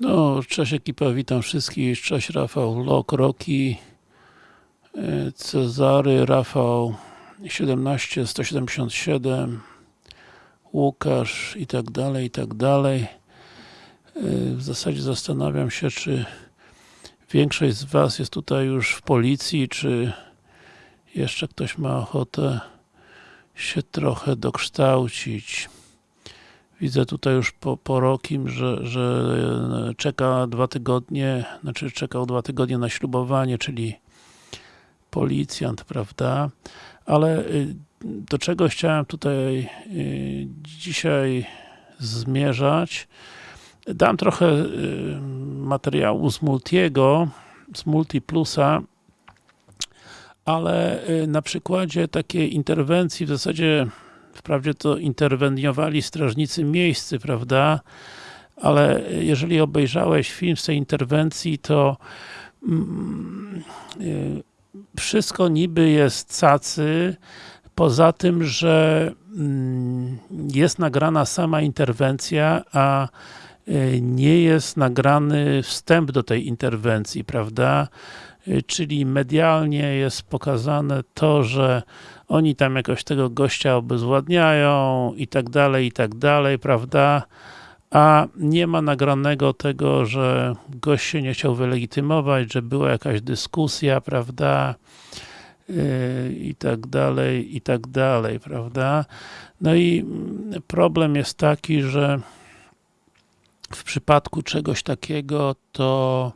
No, cześć ekipa, witam wszystkich, cześć Rafał, Lok, Roki, e, Cezary, Rafał 17, 177, Łukasz i tak dalej, i tak dalej. E, W zasadzie zastanawiam się, czy większość z Was jest tutaj już w policji, czy jeszcze ktoś ma ochotę się trochę dokształcić. Widzę tutaj już po, po Rokim, że, że czeka dwa tygodnie, znaczy czekał dwa tygodnie na ślubowanie, czyli policjant, prawda? Ale y, do czego chciałem tutaj y, dzisiaj zmierzać? Dam trochę materiału z Multiego, z Multiplusa, ale na przykładzie takiej interwencji w zasadzie wprawdzie to interweniowali strażnicy miejscy, prawda? Ale jeżeli obejrzałeś film z tej interwencji, to mm, y, wszystko niby jest cacy, poza tym, że mm, jest nagrana sama interwencja, a y, nie jest nagrany wstęp do tej interwencji, prawda? Y, Czyli medialnie jest pokazane to, że oni tam jakoś tego gościa obezwładniają i tak dalej, i tak dalej, prawda? A nie ma nagranego tego, że gość się nie chciał wylegitymować, że była jakaś dyskusja, prawda? Yy, I tak dalej, i tak dalej, prawda? No i problem jest taki, że w przypadku czegoś takiego to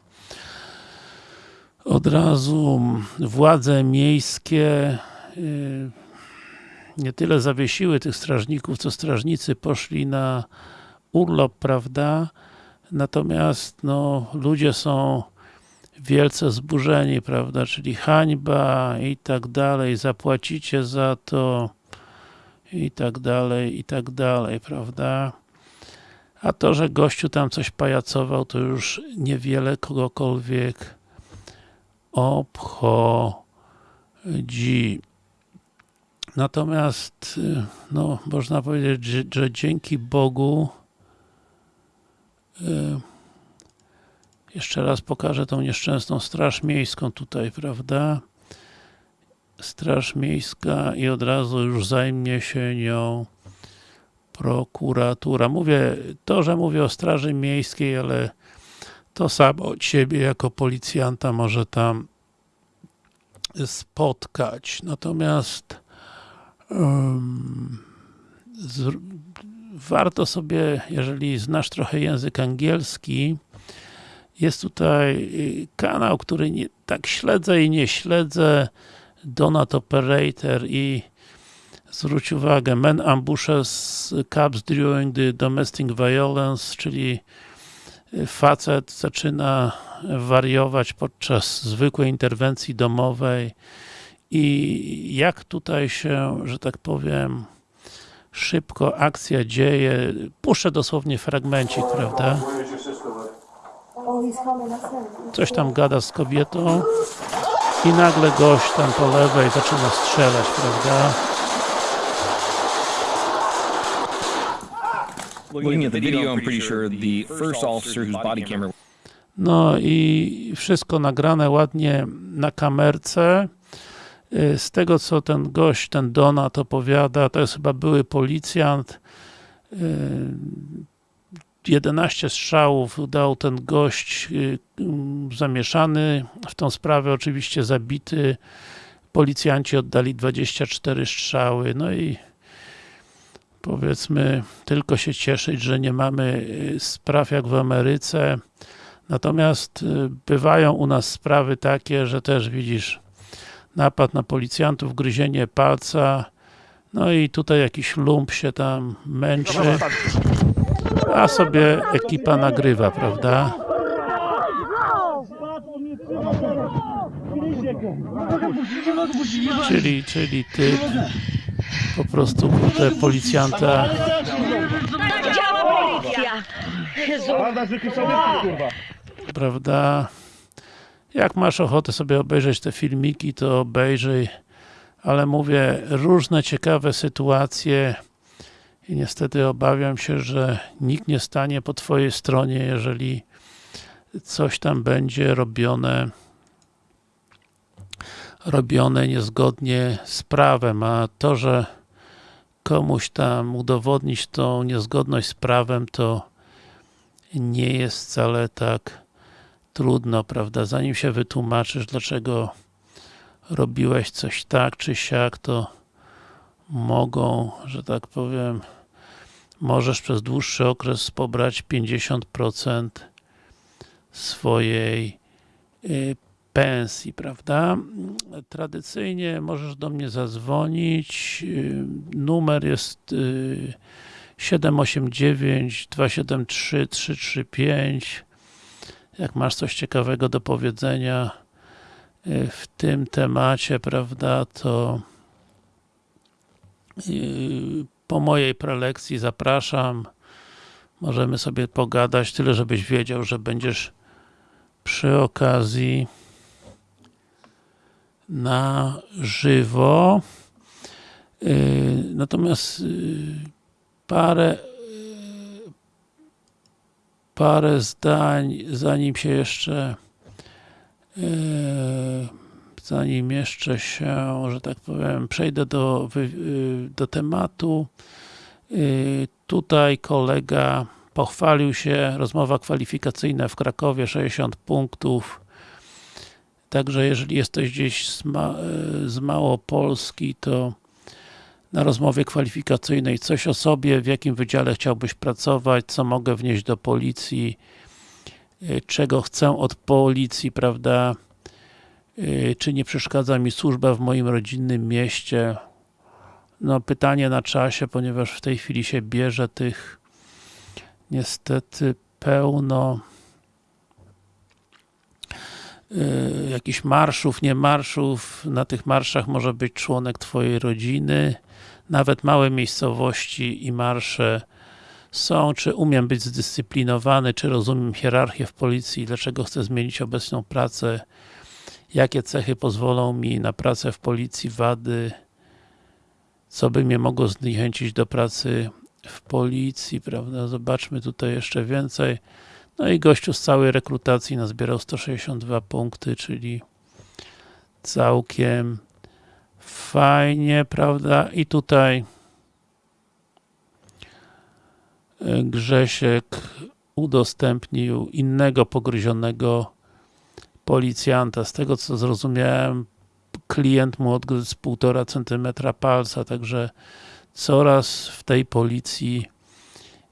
od razu władze miejskie nie tyle zawiesiły tych strażników, co strażnicy poszli na urlop, prawda? Natomiast no, ludzie są wielce zburzeni, prawda? Czyli hańba i tak dalej, zapłacicie za to i tak dalej, i tak dalej, prawda? A to, że gościu tam coś pajacował, to już niewiele kogokolwiek obchodzi. Natomiast, no, można powiedzieć, że, że dzięki Bogu y, jeszcze raz pokażę tą nieszczęsną straż miejską tutaj, prawda? Straż miejska i od razu już zajmie się nią prokuratura. Mówię, to, że mówię o straży miejskiej, ale to samo od siebie jako policjanta może tam spotkać. Natomiast warto sobie, jeżeli znasz trochę język angielski, jest tutaj kanał, który nie, tak śledzę i nie śledzę, Donut Operator i zwróć uwagę, men ambushes cops during the domestic violence, czyli facet zaczyna wariować podczas zwykłej interwencji domowej i jak tutaj się, że tak powiem, szybko akcja dzieje. Puszczę dosłownie fragmencik, prawda? Coś tam gada z kobietą i nagle gość tam po lewej zaczyna strzelać, prawda? No i wszystko nagrane ładnie na kamerce. Y, Z tego co ten gość, ten Donat opowiada, to jest chyba były policjant. y, 11 strzałów dał ten gość y, mm, zamieszany w tą sprawę, oczywiście zabity. Policjanci oddali 24 strzały, no i powiedzmy, tylko się cieszyć, że nie mamy y, spraw jak w Ameryce. Natomiast y, bywają u nas sprawy takie, że też widzisz napad na policjantów, gryzienie palca, no i tutaj jakiś lump się tam męczy, a sobie ekipa nagrywa, prawda? Czyli, czyli ty po prostu kurde policjanta Tak działa policja! Prawda? Jak masz ochotę sobie obejrzeć te filmiki, to obejrzyj, ale mówię, różne ciekawe sytuacje i niestety obawiam się, że nikt nie stanie po twojej stronie, jeżeli coś tam będzie robione robione niezgodnie z prawem, a to, że komuś tam udowodnić tą niezgodność z prawem, to nie jest wcale tak trudno, prawda? Zanim się wytłumaczysz, dlaczego robiłeś coś tak czy siak, to mogą, że tak powiem, możesz przez dłuższy okres pobrać 50% swojej y, pensji, prawda? Tradycyjnie możesz do mnie zadzwonić. y, Numer jest y, 789 273 335 jak masz coś ciekawego do powiedzenia y, w tym temacie, prawda, to y, po mojej prelekcji zapraszam. Możemy sobie pogadać, tyle żebyś wiedział, że będziesz przy okazji na żywo. Y, Natomiast parę parę zdań, zanim się jeszcze y, zanim jeszcze się, że tak powiem, przejdę do, wy- y, do tematu. Y, Tutaj kolega pochwalił się, rozmowa kwalifikacyjna w Krakowie, 60 punktów. Także jeżeli jesteś gdzieś z, ma, z Małopolski, to na rozmowie kwalifikacyjnej coś o sobie, w jakim wydziale chciałbyś pracować, co mogę wnieść do policji, y, czego chcę od policji, prawda, y, czy nie przeszkadza mi służba w moim rodzinnym mieście. No pytanie na czasie, ponieważ w tej chwili się bierze tych niestety pełno y, jakichś marszów, nie marszów, na tych marszach może być członek twojej rodziny, nawet małe miejscowości i marsze są, czy umiem być zdyscyplinowany, czy rozumiem hierarchię w policji, dlaczego chcę zmienić obecną pracę, jakie cechy pozwolą mi na pracę w policji, wady, co by mnie mogło zniechęcić do pracy w policji, prawda, zobaczmy tutaj jeszcze więcej, no i gościu z całej rekrutacji nazbierał 162 punkty, czyli całkiem fajnie, prawda, i tutaj e, Grzesiek udostępnił innego pogryzionego policjanta. Z tego co zrozumiałem, klient mu odgryzł 1,5 centymetra palca, także coraz w tej policji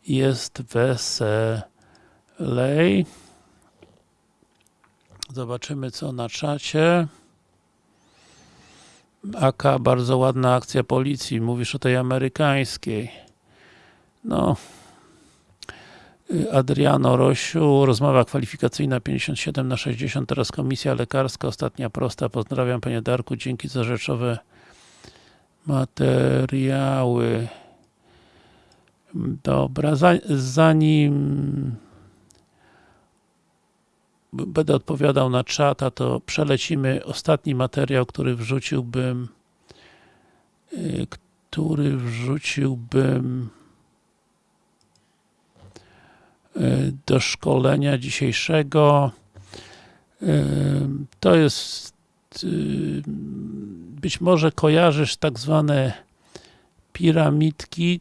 jest weselej. Zobaczymy co na czacie. AK, bardzo ładna akcja policji. Mówisz o tej amerykańskiej. No. Adriano Rosiu, rozmowa kwalifikacyjna 57 na 60, teraz komisja lekarska, ostatnia prosta. Pozdrawiam Panie Darku, dzięki za rzeczowe materiały. Dobra, za, zanim będę odpowiadał na czata, to przelecimy ostatni materiał, który wrzuciłbym y, który wrzuciłbym y, do szkolenia dzisiejszego. Y, To jest być może kojarzysz tak zwane piramidki.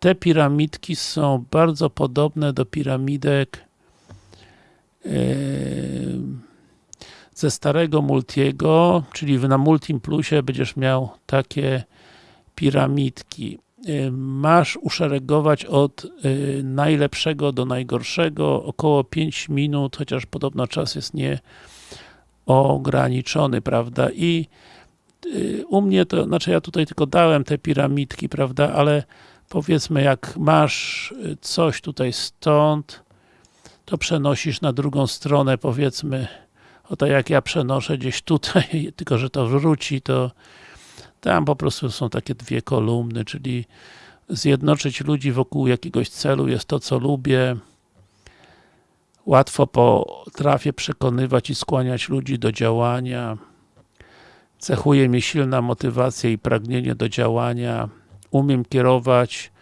Te piramidki są bardzo podobne do piramidek ze starego Multiego, czyli na Multim Plusie będziesz miał takie piramidki. Y, Masz uszeregować od y, najlepszego do najgorszego około 5 minut, chociaż podobno czas jest nieograniczony, prawda? I u mnie to, znaczy ja tutaj tylko dałem te piramidki, prawda, ale powiedzmy jak masz coś tutaj stąd, to przenosisz na drugą stronę, powiedzmy, o tak jak ja przenoszę gdzieś tutaj, tylko że to wróci, to tam po prostu są takie dwie kolumny, czyli zjednoczyć ludzi wokół jakiegoś celu jest to, co lubię. Łatwo potrafię przekonywać i skłaniać ludzi do działania. Cechuje mnie silna motywacja i pragnienie do działania. Umiem kierować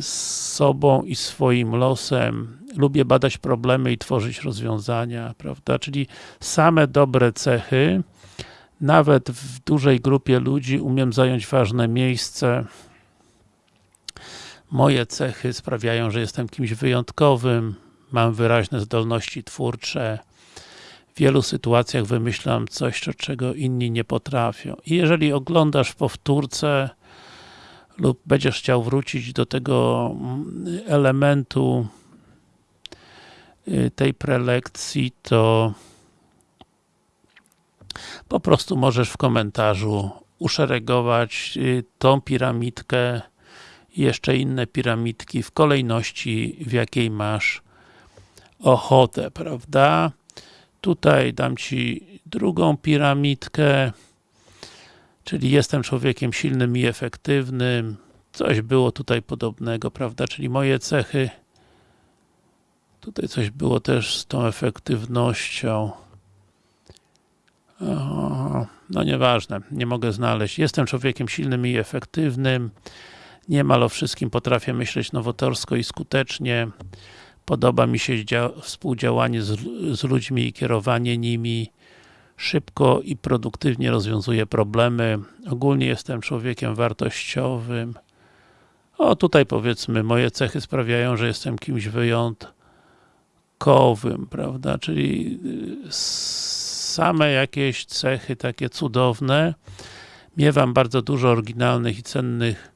sobą i swoim losem. Lubię badać problemy i tworzyć rozwiązania, prawda? Czyli same dobre cechy. Nawet w dużej grupie ludzi umiem zająć ważne miejsce. Moje cechy sprawiają, że jestem kimś wyjątkowym. Mam wyraźne zdolności twórcze. W wielu sytuacjach wymyślam coś, czego inni nie potrafią. I jeżeli oglądasz powtórce lub będziesz chciał wrócić do tego mm, elementu tej prelekcji, to po prostu możesz w komentarzu uszeregować y, tą piramidkę i jeszcze inne piramidki w kolejności, w jakiej masz ochotę, prawda? Tutaj dam Ci drugą piramidkę, czyli jestem człowiekiem silnym i efektywnym. Coś było tutaj podobnego, prawda? Czyli moje cechy. Tutaj coś było też z tą efektywnością. No nieważne, nie mogę znaleźć. Jestem człowiekiem silnym i efektywnym. Niemal o wszystkim potrafię myśleć nowatorsko i skutecznie. Podoba mi się współdziałanie z, z ludźmi i kierowanie nimi. Szybko i produktywnie rozwiązuję problemy. Ogólnie jestem człowiekiem wartościowym. O, tutaj powiedzmy, moje cechy sprawiają, że jestem kimś wyjątkowym, prawda? Czyli y, same jakieś cechy takie cudowne. Miewam bardzo dużo oryginalnych i cennych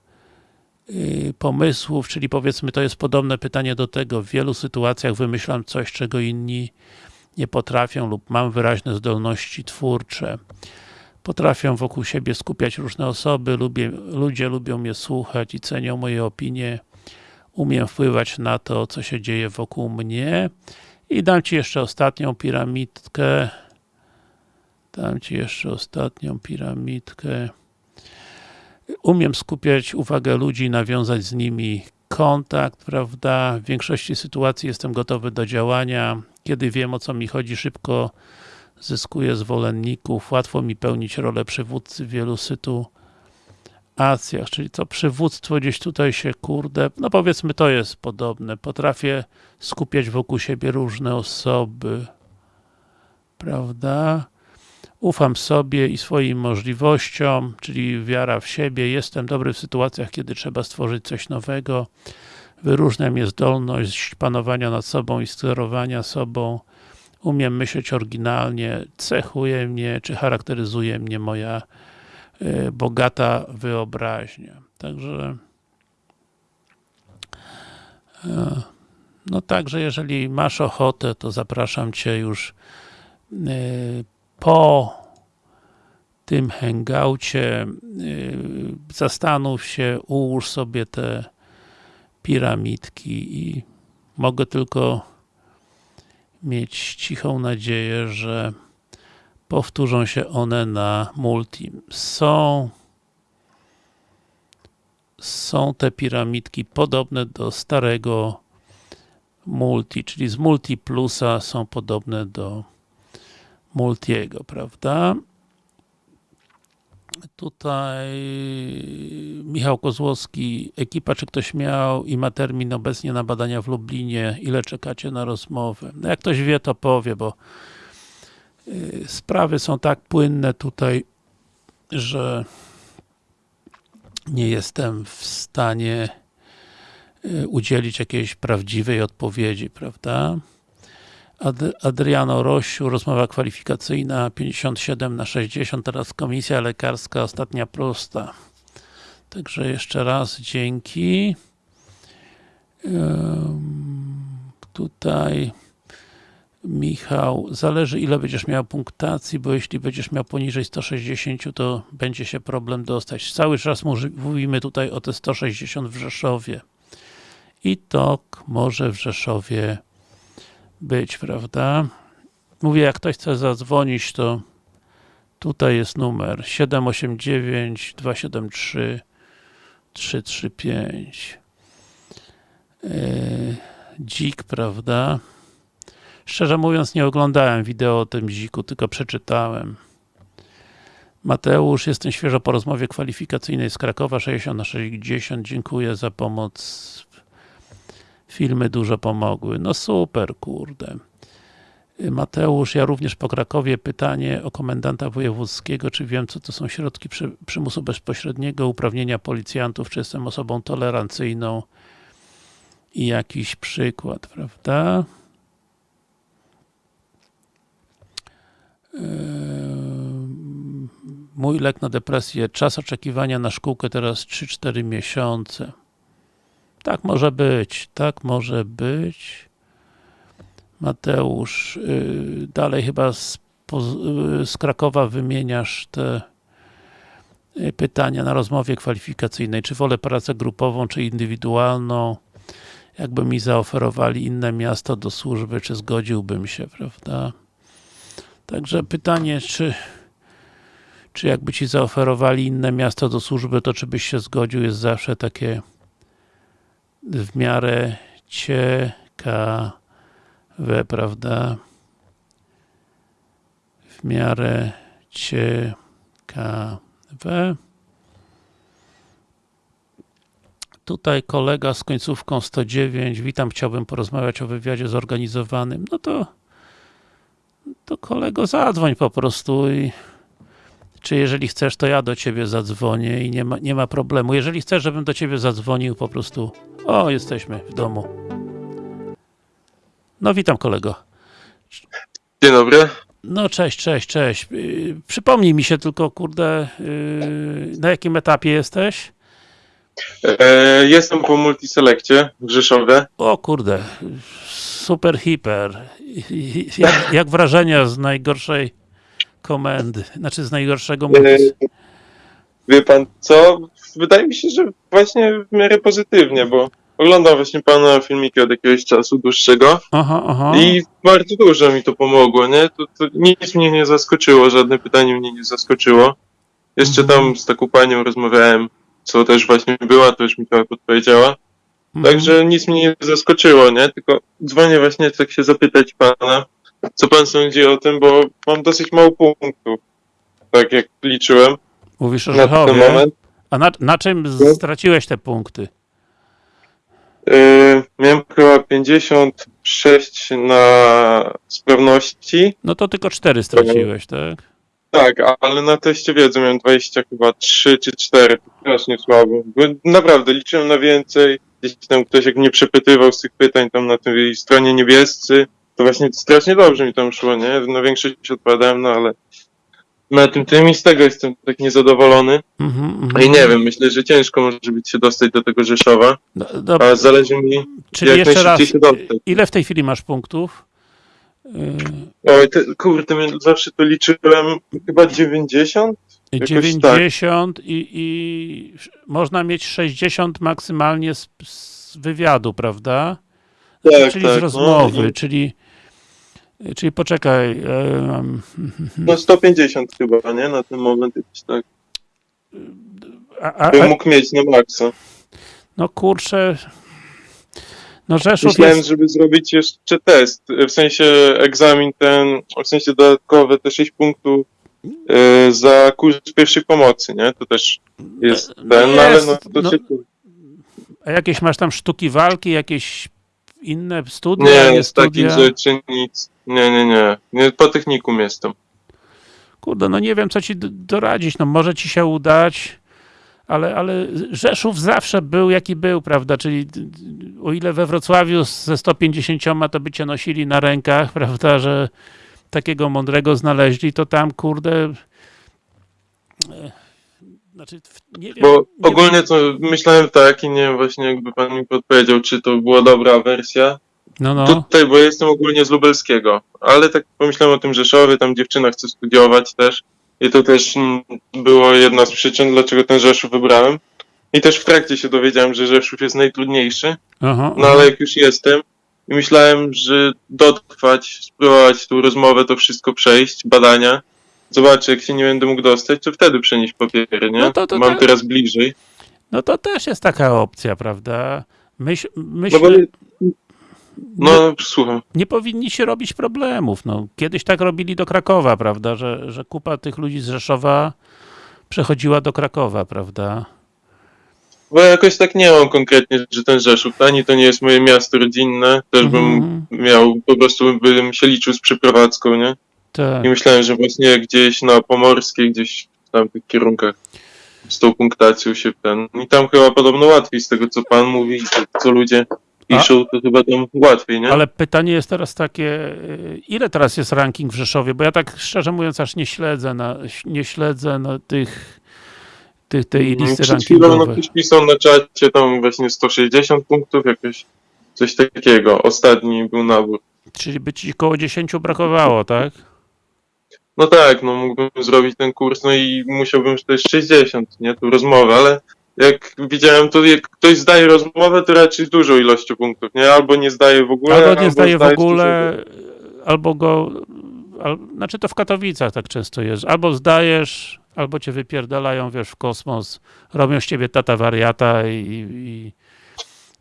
y, pomysłów, czyli powiedzmy to jest podobne pytanie do tego, w wielu sytuacjach wymyślam coś, czego inni nie potrafią lub mam wyraźne zdolności twórcze. Potrafię wokół siebie skupiać różne osoby, lubię, ludzie lubią mnie słuchać i cenią moje opinie. Umiem wpływać na to, co się dzieje wokół mnie. I dam Ci jeszcze ostatnią piramidkę. Dam Ci jeszcze ostatnią piramidkę. Umiem skupiać uwagę ludzi nawiązać z nimi kontakt, prawda? W większości sytuacji jestem gotowy do działania. Kiedy wiem o co mi chodzi, szybko zyskuję zwolenników. Łatwo mi pełnić rolę przywódcy w wielu sytuacjach. Czyli to przywództwo gdzieś tutaj się, kurde, no powiedzmy to jest podobne. Potrafię skupiać wokół siebie różne osoby. Prawda? Ufam sobie i swoim możliwościom, czyli wiara w siebie. Jestem dobry w sytuacjach, kiedy trzeba stworzyć coś nowego. Wyróżnia mnie zdolność panowania nad sobą i sterowania sobą. Umiem myśleć oryginalnie, cechuje mnie, czy charakteryzuje mnie moja bogata wyobraźnia. Także y, no także jeżeli masz ochotę, to zapraszam Cię już y, po tym hangoucie zastanów się, ułóż sobie te piramidki i mogę tylko mieć cichą nadzieję, że powtórzą się one na multi. Są są te piramidki podobne do starego multi, czyli z multi plusa są podobne do Multiego, prawda? Tutaj Michał Kozłowski, ekipa, czy ktoś miał i ma termin obecnie na badania w Lublinie, ile czekacie na rozmowę? No jak ktoś wie, to powie, bo sprawy są tak płynne tutaj, że nie jestem w stanie y, udzielić jakiejś prawdziwej odpowiedzi, prawda? Ad Adriano Rosiu, rozmowa kwalifikacyjna 57 na 60, teraz komisja lekarska, ostatnia prosta. Także jeszcze raz dzięki. tutaj Michał, zależy ile będziesz miał punktacji, bo jeśli będziesz miał poniżej 160, to będzie się problem dostać. Cały czas mówimy tutaj o te 160 w Rzeszowie. I to może w Rzeszowie być, prawda? Mówię, jak ktoś chce zadzwonić, to tutaj jest numer 789 273 335 yy, dzik, prawda? Szczerze mówiąc, nie oglądałem wideo o tym dziku, tylko przeczytałem. Mateusz, jestem świeżo po rozmowie kwalifikacyjnej z Krakowa 60 na 60. Dziękuję za pomoc. Filmy dużo pomogły. No super, kurde. Mateusz, ja również po Krakowie pytanie o komendanta wojewódzkiego, czy wiem, co to są środki przy, przymusu bezpośredniego, uprawnienia policjantów, czy jestem osobą tolerancyjną i jakiś przykład, prawda? Mój lek na depresję, czas oczekiwania na szkółkę teraz 3-4 miesiące. Tak może być, tak może być. Mateusz, yy, dalej chyba z, yy, z Krakowa wymieniasz te yy, pytania na rozmowie kwalifikacyjnej. Czy wolę pracę grupową, czy indywidualną? Jakby mi zaoferowali inne miasto do służby, czy zgodziłbym się, prawda? Także pytanie, czy czy jakby ci zaoferowali inne miasto do służby, to czy byś się zgodził, jest zawsze takie w miarę ciekawe, prawda? W miarę ciekawe. Tutaj kolega z końcówką 109. Witam, chciałbym porozmawiać o wywiadzie zorganizowanym. No to to kolego zadzwoń po prostu i czy jeżeli chcesz, to ja do ciebie zadzwonię i nie ma, nie ma problemu. Jeżeli chcesz, żebym do ciebie zadzwonił, po prostu o, jesteśmy w domu. No witam kolego. Dzień dobry. No cześć, cześć, cześć. Yy, Przypomnij mi się tylko, kurde, yy, na jakim etapie jesteś? E, jestem po multiselekcie w Rzeszowie. O kurde, super hiper. Jak, jak wrażenia z najgorszej komendy? Znaczy z najgorszego multis... Wie pan co? Wydaje mi się, że właśnie w miarę pozytywnie, bo oglądam właśnie pana filmiki od jakiegoś czasu dłuższego Aha, aha. i bardzo dużo mi to pomogło, nie? To, to nic mnie nie zaskoczyło, żadne pytanie mnie nie zaskoczyło. Jeszcze Mhm. tam z taką panią rozmawiałem, co też właśnie była, to już mi trochę podpowiedziała. Mhm. Także nic mnie nie zaskoczyło, nie? Tylko dzwonię właśnie tak się zapytać pana, co pan sądzi o tym, bo mam dosyć mało punktów. Tak jak liczyłem Mówisz o Rzechowie. moment. A na, na czym No. straciłeś te punkty? Yy, miałem chyba 56 na sprawności. No to tylko cztery straciłeś, tak? Tak, ale na teście wiedzy miałem 20 chyba 3 czy 4. To strasznie słabo. Bo naprawdę liczyłem na więcej. Gdzieś tam ktoś jak mnie przepytywał z tych pytań tam na tej stronie niebiescy, to właśnie strasznie dobrze mi tam szło, nie? Na większość odpowiadałem, no ale na tym tym i z tego jestem tak niezadowolony. Mhm. No I nie wiem, myślę, że ciężko może być się dostać do tego Rzeszowa, Do, do, a zależy mi, czyli jak jeszcze raz, się dostać. ile w tej chwili masz punktów? Yy, Oj, te, kurde, zawsze to liczyłem chyba 90? Jakoś 90 i, i można mieć 60 maksymalnie z, z wywiadu, prawda? Tak, czyli tak, z no rozmowy, i- czyli czyli poczekaj, e, mam- No 150 chyba, nie? Na ten moment jakiś tak. a, a, Bym mógł mieć na maksa. no kurczę, no Rzeszów Myślałem, jest, żeby zrobić jeszcze test, w sensie egzamin ten, w sensie dodatkowe te 6 punktów e, za kurs pierwszych pomocy, nie? To też jest No ten, no ale jest, no to no- się... a jakieś masz tam sztuki walki, jakieś inne studia, Nie, nie z takich rzeczy nic. Nie, nie, nie. nie po technikum jestem. Kurde, no nie wiem, co ci doradzić, no może ci się udać, ale, ale Rzeszów zawsze był, jaki był, prawda, czyli o ile we Wrocławiu ze 150 to by cię nosili na rękach, prawda, że takiego mądrego znaleźli, to tam, kurde, e, znaczy, nie wiem, Bo nie ogólnie to myślałem tak i nie wiem właśnie jakby pan mi podpowiedział, czy to była dobra wersja. no, no, Tutaj, bo ja jestem ogólnie z Lubelskiego, ale tak pomyślałem o tym Rzeszowie, tam dziewczyna chce studiować też i to też było jedna z przyczyn, dlaczego ten Rzeszów wybrałem. I też w trakcie się dowiedziałem, że Rzeszów jest najtrudniejszy, aha, no ale jak już jestem i myślałem, że dotrwać, spróbować tą rozmowę, to wszystko przejść, badania, zobaczę jak się nie będę mógł dostać, to wtedy przenieść papiery, nie? No to- to Mam tak. teraz bliżej. no to też jest taka opcja, prawda, Myśl, No myślę, bo No, słucham. nie powinni się robić problemów. No, kiedyś tak robili do Krakowa, prawda, że, że kupa tych ludzi z Rzeszowa przechodziła do Krakowa, prawda? Bo jakoś tak nie mam konkretnie, że ten Rzeszów, ani to nie jest moje miasto rodzinne, też bym Mhm. miał, po prostu bym się liczył z przeprowadzką, nie? Tak. I myślałem, że właśnie gdzieś na Pomorskiej, gdzieś w tamtych kierunkach z tą punktacją się ten... I tam chyba podobno łatwiej z tego, co pan mówi, co ludzie piszą, to chyba tam łatwiej, nie? Ale pytanie jest teraz takie, y, ile teraz jest ranking w Rzeszowie? Bo ja tak szczerze mówiąc aż nie śledzę na, nie śledzę na tych, tych tej listy Mm, Przed chwilą no, ktoś pisał na czacie tam właśnie 160 punktów, jakoś coś takiego. Ostatni był nabór. Czyli by ci koło 10 brakowało, tak? No tak, no mógłbym zrobić ten kurs, no i musiałbym też 60, nie, tu rozmowę, ale jak widziałem, to jak ktoś zdaje rozmowę, to raczej z dużą ilością punktów, nie? Albo nie zdaje w ogóle, Albo nie zdaje w ogóle, albo go, al, znaczy to w Katowicach tak często jest, albo zdajesz, albo cię wypierdalają, wiesz, w kosmos, robią z ciebie tata wariata i, i,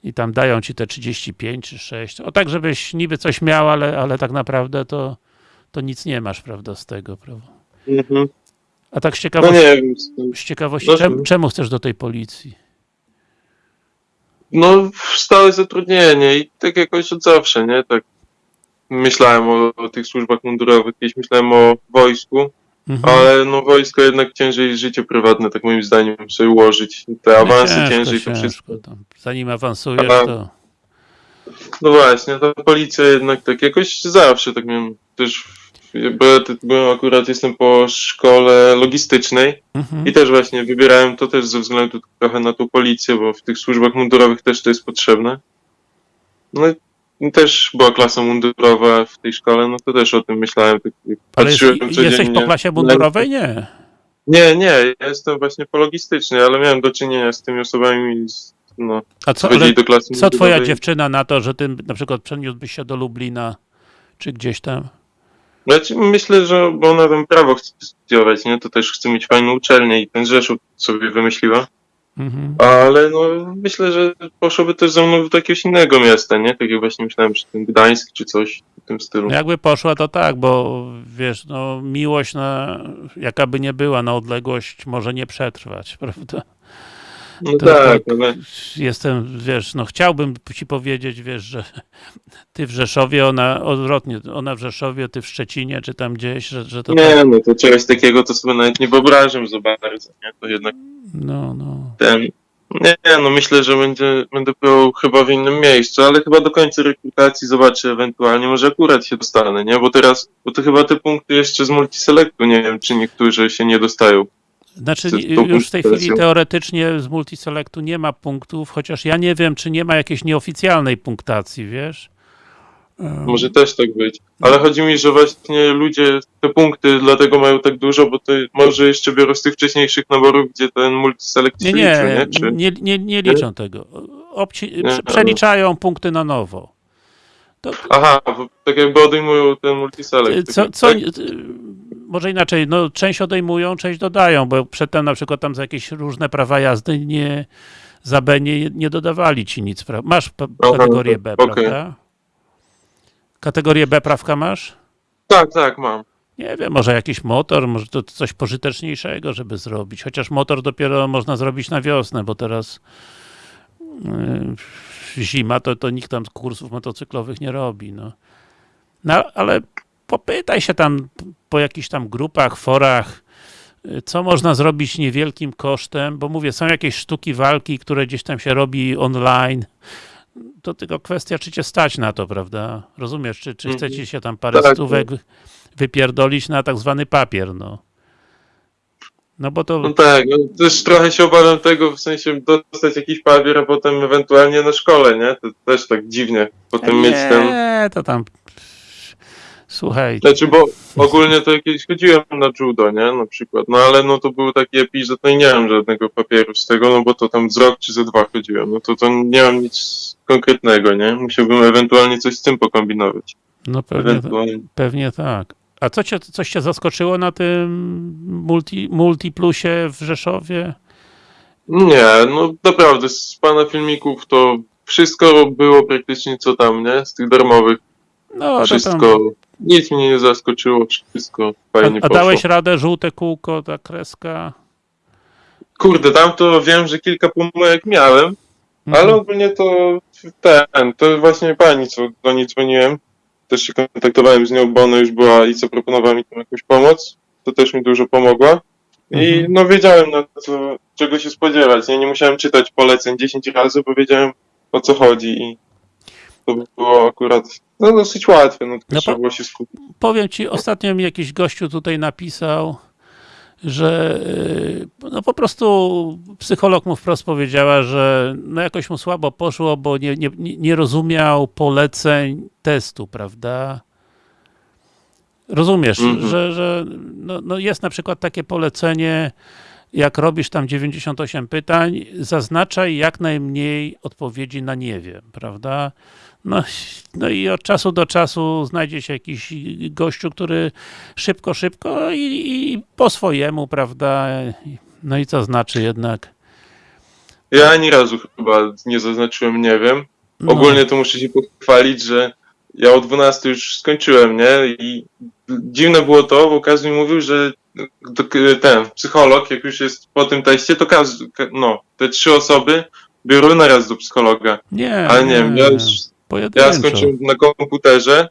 i tam dają ci te 35 czy 6. O tak, żebyś niby coś miał, ale, ale tak naprawdę to, to nic nie masz, prawda, z tego, prawda? Mhm. A tak z No ciekawości, nie wiem, z ciekawości No, czemu, czemu chcesz do tej policji? no stałe zatrudnienie i tak jakoś od zawsze, nie? Tak myślałem o, o tych służbach mundurowych, kiedyś myślałem o wojsku, Mhm. ale no wojsko jednak ciężej życie prywatne, tak moim zdaniem, sobie ułożyć. Te awansy No ciężko, ciężej, to wszystko. tam. Zanim awansujesz, Aha. to... No właśnie, ta policja jednak tak jakoś zawsze tak miałem też, bo ja byłem akurat, jestem po szkole logistycznej Mhm. i też właśnie wybierałem to też ze względu trochę na tą policję, bo w tych służbach mundurowych też to jest potrzebne. No i też była klasa mundurowa w tej szkole, no to też o tym myślałem. Tak, Ale jest, jesteś po klasie mundurowej? Nie. Nie, nie, ja jestem właśnie po logistycznej, ale miałem do czynienia z tymi osobami, no, A co ale chodzili do klasy co twoja dziewczyna na to, że ty na przykład przeniósłbyś się do Lublina, czy gdzieś tam? Znaczy, myślę, że bo ona tam prawo chce studiować, nie? To też chce mieć fajną uczelnię i ten Rzeszów sobie wymyśliła. Mhm. Ale no, myślę, że poszłoby też ze mną do jakiegoś innego miasta, nie? Tak jak właśnie myślałem, że ten Gdańsk czy coś w tym stylu. No jakby poszła, to tak, bo wiesz, no miłość na, jaka by nie była, na odległość może nie przetrwać, prawda? No to tak, tak. ale Jestem, wiesz, no chciałbym ci powiedzieć, wiesz, że ty w Rzeszowie, ona odwrotnie, ona w Rzeszowie, ty w Szczecinie, czy tam gdzieś, że, że to tak, nie, no to czegoś takiego to sobie nawet nie wyobrażam za bardzo, nie? To jednak no, no. ten... Nie, no myślę, że będzie, będę był chyba w innym miejscu, ale chyba do końca rekrutacji zobaczę ewentualnie, może akurat się dostanę, nie? Bo teraz, bo to chyba te punkty jeszcze z multiselektu, nie wiem, czy niektórzy się nie dostają. Znaczy nie- tą już w tej chwili teoretycznie z multiselectu nie ma punktów, chociaż ja nie wiem, czy nie ma jakiejś nieoficjalnej punktacji, wiesz? Może też tak być. Ale chodzi mi, że właśnie ludzie te punkty dlatego mają tak dużo, bo to może jeszcze biorą z tych wcześniejszych naborów, gdzie ten multiselect Nie, się nie, liczył, nie? Czy... nie, nie, nie liczą tego. Obci- Nie, prze- ale- przeliczają punkty na nowo. To, Aha, bo tak jakby odejmują ten multiselect. co, tak? co, Tak? Może inaczej, no część odejmują, część dodają, bo przedtem na przykład tam za jakieś różne prawa jazdy nie, za B nie, nie dodawali ci nic. pra- Masz p- Aha, kategorię B, okej. prawda? Kategorię B prawka masz? tak, tak, mam. Nie wiem, może jakiś motor, może to coś pożyteczniejszego, żeby zrobić. Chociaż motor dopiero można zrobić na wiosnę, bo teraz yy, zima, to, to nikt tam kursów motocyklowych nie robi. No. no, ale popytaj się tam po jakichś tam grupach, forach, co można zrobić niewielkim kosztem, bo mówię, są jakieś sztuki walki, które gdzieś tam się robi online. To tylko kwestia, czy cię stać na to, prawda? Rozumiesz, czy, czy Mhm. chcecie się tam parę Tak, stówek wypierdolić na tak zwany papier, no. No bo to, No tak, no, też trochę się obawiam tego, w sensie dostać jakiś papier, a potem ewentualnie na szkole, nie? To też tak dziwnie. Potem mieć ten... nie, to tam, słuchaj, Znaczy, bo ogólnie to kiedyś chodziłem na judo, nie? Na przykład. No ale no to był taki epizod, no i nie mam żadnego papieru z tego, no bo to tam z rok czy ze dwa chodziłem. No to to nie mam nic konkretnego, nie? Musiałbym ewentualnie coś z tym pokombinować. no pewnie, Ewentualnie. pewnie tak. A co cię, coś cię zaskoczyło na tym multi, multiplusie w Rzeszowie? Nie, no naprawdę, z pana filmików to wszystko było praktycznie co tam, nie? Z tych darmowych. No, to tam, Wszystko. Nic mnie nie zaskoczyło, wszystko a, fajnie a poszło. dałeś radę, żółte kółko, ta kreska? Kurde, tam to wiem, że kilka pomyłek miałem, Mhm. ale ogólnie to ten, to właśnie pani, co do niej dzwoniłem, też się kontaktowałem z nią, bo ona już była i co proponowała mi tam jakąś pomoc, to też mi dużo pomogła. I Mhm. no wiedziałem na co, czego się spodziewać, nie? nie musiałem czytać poleceń 10 razy, bo wiedziałem o co chodzi i to było akurat no, dosyć łatwe, no tylko No trzeba było się skupić. Powiem ci, ostatnio mi jakiś gościu tutaj napisał, że y, no po prostu psycholog mu wprost powiedziała, że no jakoś mu słabo poszło, bo nie, nie, nie rozumiał poleceń testu, prawda? Rozumiesz, Mhm. że, że no, no jest na przykład takie polecenie, jak robisz tam 98 pytań, zaznaczaj jak najmniej odpowiedzi na nie wiem, prawda? No, no i od czasu do czasu znajdzie się jakiś gościu, który szybko, szybko i, i po swojemu, prawda? No i co znaczy jednak? Ja ani razu chyba nie zaznaczyłem, nie wiem. No, Ogólnie to muszę się pochwalić, że ja o 12 już skończyłem, nie? I dziwne było to, bo każdy mi mówił, że ten psycholog, jak już jest po tym teście, to każdy, ka- no, te trzy osoby biorą naraz do psychologa. nie, Ale nie wiem, ja, już, pojedynczo. ja skończyłem na komputerze,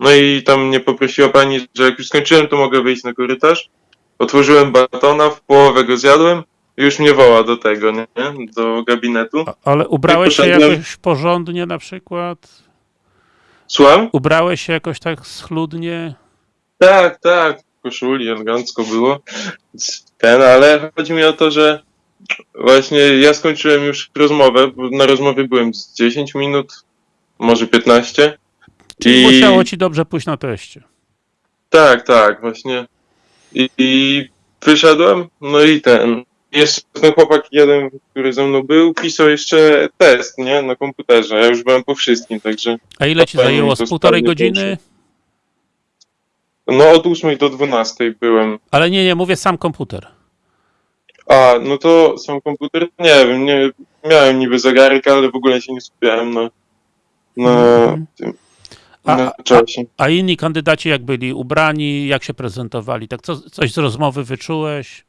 no i tam mnie poprosiła pani, że jak już skończyłem, to mogę wyjść na korytarz. Otworzyłem batona, w połowę go zjadłem i już mnie woła do tego, nie? Do gabinetu. A- Ale ubrałeś się jakoś porządnie na przykład? Słucham? Ubrałeś się jakoś tak schludnie? Tak, tak, w koszuli, elegancko było. Ten, ale chodzi mi o to, że właśnie ja skończyłem już rozmowę, na rozmowie byłem z 10 minut, może 15. Czyli I musiało ci dobrze pójść na teście. tak, tak, właśnie. I, I wyszedłem, no i ten. Jeszcze ten chłopak jeden, który ze mną był, pisał jeszcze test, nie, na komputerze. Ja już byłem po wszystkim, także A ile ci zajęło? Z półtorej godziny? no od 8 do 12 byłem. Ale nie, nie, mówię sam komputer. A, no to sam komputer, nie wiem, nie, miałem niby zegarek, ale w ogóle się nie skupiałem na Mhm. tym, A- na a- czasie. A inni kandydaci jak byli ubrani, jak się prezentowali? Tak co, coś z rozmowy wyczułeś?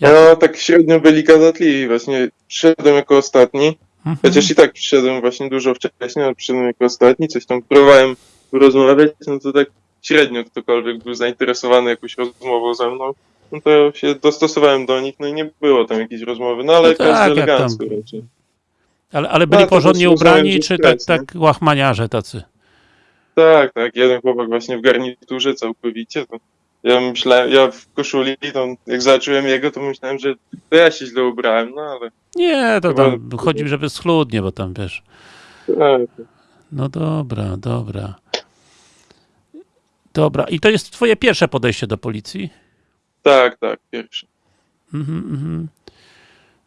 Jak- No, tak średnio byli gadatliwi, właśnie przyszedłem jako ostatni, Mhm. chociaż i tak przyszedłem właśnie dużo wcześniej, ale przyszedłem jako ostatni, coś tam próbowałem rozmawiać, no to tak średnio ktokolwiek był zainteresowany jakąś rozmową ze mną, no to się dostosowałem do nich, no i nie było tam jakiejś rozmowy, no ale No tak, każdy elegancko raczej. Ale, ale byli No, porządnie ubrani, czy tak, tak łachmaniarze tacy? Tak, tak, jeden chłopak właśnie w garniturze całkowicie, to ja myślałem, ja w koszuli, to jak zobaczyłem jego, to myślałem, że to ja się źle ubrałem, no ale Nie, to Chyba- tam chodzi, żeby schludnie, bo tam wiesz. tak, No dobra, dobra. Dobra, i to jest twoje pierwsze podejście do policji? tak, tak, pierwszy. Mhm, mhm.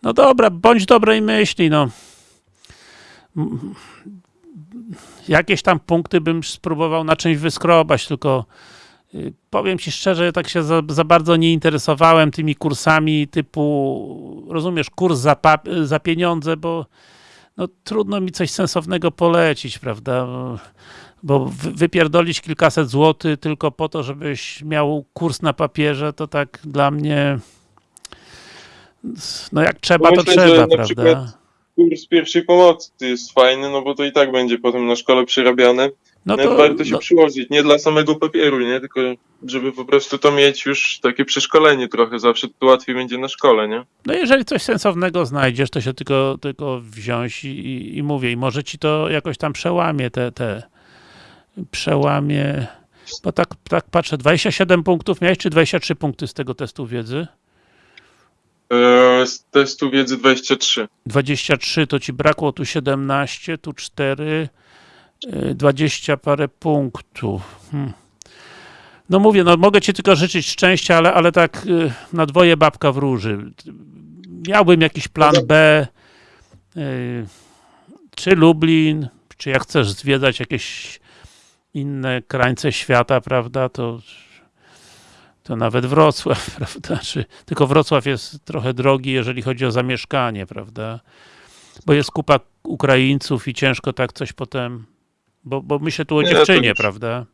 No dobra, bądź dobrej myśli, no. Jakieś tam punkty bym spróbował na czymś wyskrobać, tylko y, powiem ci szczerze, tak się za, za bardzo nie interesowałem tymi kursami typu, rozumiesz, kurs za, za pieniądze, bo no, trudno mi coś sensownego polecić, prawda? Bo- Bo wy- wypierdolić kilkaset złotych tylko po to, żebyś miał kurs na papierze, to tak dla mnie no jak trzeba, to Myślę, że trzeba, prawda? przykład- Kurs pierwszej pomocy jest fajny, no bo to i tak będzie potem na szkole przerabiane. No to, warto się no, przyłożyć, nie dla samego papieru, nie, tylko żeby po prostu to mieć już takie przeszkolenie trochę, zawsze to łatwiej będzie na szkole, nie? no jeżeli coś sensownego znajdziesz, to się tylko, tylko wziąć i, i, i mówię, i może ci to jakoś tam przełamie te, te przełamie, bo tak, tak patrzę, 27 punktów miałeś, czy 23 punkty z tego testu wiedzy? Eee, z testu wiedzy 23. 23 to ci brakło tu 17, tu 4, y, 20 parę punktów. Hmm. No mówię, no mogę ci tylko życzyć szczęścia, ale, ale tak y, na dwoje babka wróży. Miałbym jakiś plan B, czy Lublin, czy jak chcesz zwiedzać jakieś inne krańce świata, prawda, to to nawet Wrocław, prawda, czy, tylko Wrocław jest trochę drogi, jeżeli chodzi o zamieszkanie, prawda. Bo jest kupa Ukraińców i ciężko tak coś potem, bo, bo myślę tu o Nie, dziewczynie, już- prawda?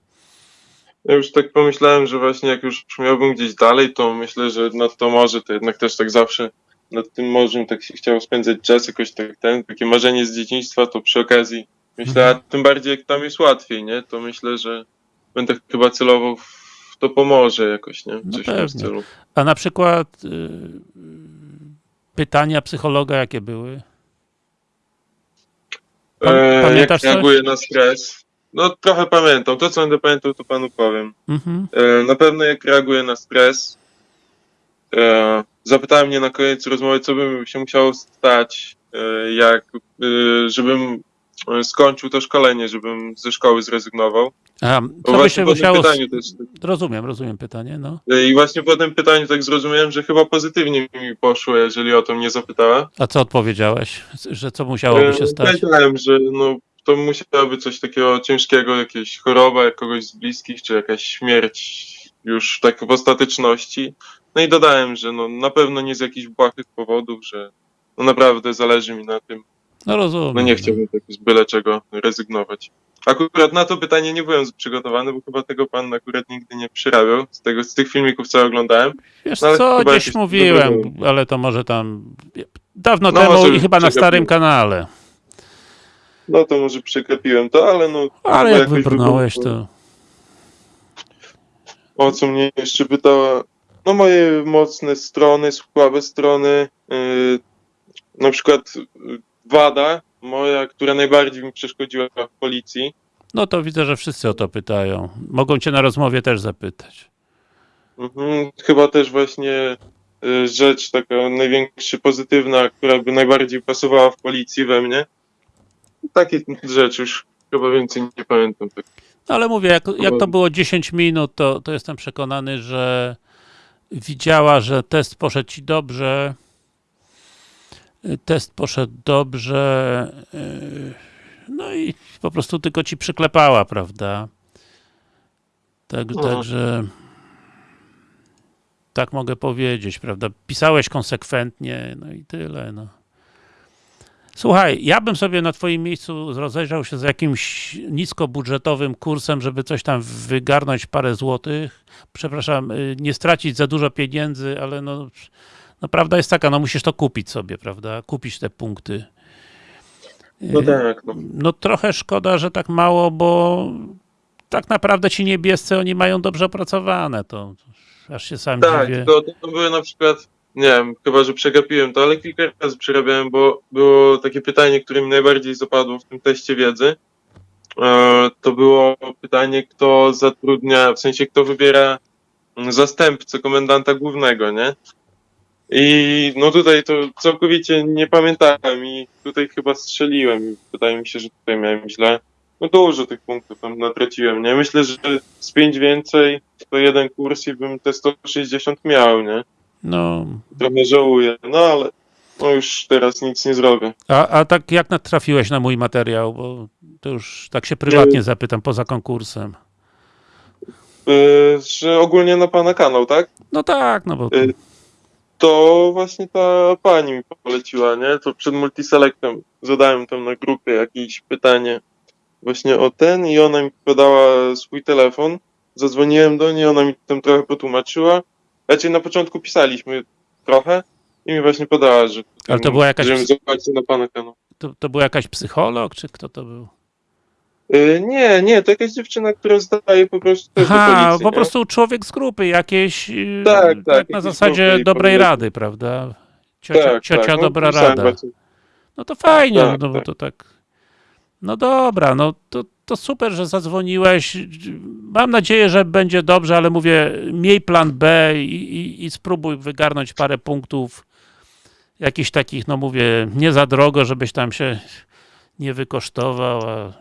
Ja już tak pomyślałem, że właśnie jak już miałbym gdzieś dalej, to myślę, że nad to morze, to jednak też tak zawsze nad tym morzem tak się chciało spędzać czas, jakoś tak ten, takie marzenie z dzieciństwa, to przy okazji myślę, a tym bardziej jak tam jest łatwiej, nie, to myślę, że będę chyba celował w to pomorze jakoś, nie, No coś w tym stylu. A na przykład y, pytania psychologa jakie były? Pan- E, jak coś? reaguję na stres? No trochę pamiętam, to co będę pamiętał, to panu powiem. Mhm. E, Na pewno jak reaguję na stres. E, Zapytałem mnie na koniec rozmowy, co by się musiało stać, e, jak, e, żebym skończył to szkolenie, żebym ze szkoły zrezygnował. A, Bo co by właśnie się musiało... pytaniu też, Rozumiem, rozumiem pytanie, no. I właśnie po tym pytaniu tak zrozumiałem, że chyba pozytywnie mi poszło, jeżeli o to mnie zapytała. A co odpowiedziałeś? Że co musiałoby się E, stać? Powiedziałem, że no, to musiałoby coś takiego ciężkiego, jakieś choroba kogoś z bliskich, czy jakaś śmierć już tak w ostateczności. No i dodałem, że no, na pewno nie z jakichś błahych powodów, że no, naprawdę zależy mi na tym. No rozumiem. No nie chciałbym tak z byle czego rezygnować. Akurat na to pytanie nie byłem przygotowany, bo chyba tego pan akurat nigdy nie przyrabiał. Z, tego, z tych filmików, co oglądałem. Wiesz No co, gdzieś mówiłem, dobre ale to może tam dawno No, temu i chyba na starym kanale. No to może przegapiłem to, ale no... Ale jak wybrnąłeś, to O co mnie jeszcze pytała? No moje mocne strony, słabe strony. Yy, na przykład wada moja, która najbardziej mi przeszkodziła w policji. no to widzę, że wszyscy o to pytają. Mogą cię na rozmowie też zapytać. Mhm, chyba też właśnie yy, rzecz taka największa pozytywna, która by najbardziej pasowała w policji we mnie. Takie rzeczy już chyba więcej nie pamiętam. Tak. Ale mówię, jak, jak to było 10 minut, to, to jestem przekonany, że widziała, że test poszedł ci dobrze. Test poszedł dobrze. y, No i po prostu tylko ci przyklepała, prawda? Tak, No. Także tak mogę powiedzieć, prawda? Pisałeś konsekwentnie, no i tyle, no. Słuchaj, ja bym sobie na twoim miejscu rozejrzał się z jakimś niskobudżetowym kursem, żeby coś tam wygarnąć parę złotych. Przepraszam, y, nie stracić za dużo pieniędzy, ale no, no prawda jest taka, no musisz to kupić sobie, prawda? Kupić te punkty. No Y, tak, no. no trochę szkoda, że tak mało, bo tak naprawdę ci niebiescy, oni mają dobrze opracowane, to aż się sam Tak, dziwię. to, to były na przykład, nie wiem, chyba, że przegapiłem to, ale kilka razy przerabiałem, bo było takie pytanie, które mi najbardziej zapadło w tym teście wiedzy. E, To było pytanie, kto zatrudnia, w sensie kto wybiera zastępcę komendanta głównego, nie? I no tutaj to całkowicie nie pamiętałem i tutaj chyba strzeliłem i wydaje mi się, że tutaj miałem źle. No dużo tych punktów tam natraciłem, nie? Myślę, że z pięć więcej to jeden kurs i bym te 160 miał, nie? No, Trochę żałuję, no ale no już teraz nic nie zrobię. a, a tak jak natrafiłeś na mój materiał, bo to już tak się prywatnie zapytam, poza konkursem. Yy, że ogólnie na pana kanał, tak? No tak, no bo Y- To właśnie ta pani mi poleciła, nie? To przed multiselectem zadałem tam na grupie jakieś pytanie właśnie o ten i ona mi podała swój telefon. Zadzwoniłem do niej, ona mi tam trochę potłumaczyła. Raczej na początku pisaliśmy trochę i mi właśnie podała, że... Ale to była jakaś Żebym ps- zobaczył na pana kanał. to, to był jakaś psycholog, czy kto to był? Yy, nie, nie, to jakaś dziewczyna, która zdaje po prostu też Aha, policji, po nie? prostu człowiek z grupy jakiejś, yy, Tak, tak, na jakiś zasadzie dobrej rady, prawda? Ciocia, Tak, ciocia tak, no, dobra pisałem rada. właśnie. No to fajnie, Tak, no bo tak. to tak. No dobra, no to, to super, że zadzwoniłeś. Mam nadzieję, że będzie dobrze, ale mówię, miej plan B i, i, i spróbuj wygarnąć parę punktów. Jakichś takich, no mówię, nie za drogo, żebyś tam się nie wykosztował. A,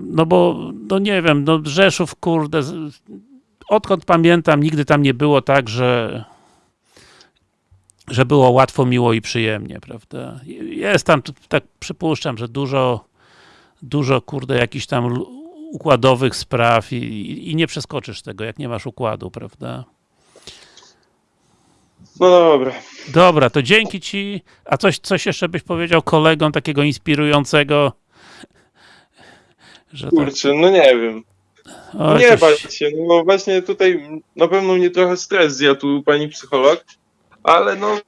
no bo, no nie wiem, no Rzeszów, kurde, odkąd pamiętam, nigdy tam nie było tak, że że było łatwo, miło i przyjemnie, prawda? Jest tam, tak przypuszczam, że dużo, dużo, kurde, jakichś tam układowych spraw i, i, i nie przeskoczysz tego, jak nie masz układu, prawda? No dobra. Dobra, to dzięki ci. A coś, coś jeszcze byś powiedział kolegom takiego inspirującego? Że tak, Kurczę, no nie wiem. oj, nie coś- bać się, no bo właśnie tutaj na pewno mnie trochę stres zjadł tu pani psycholog, ale no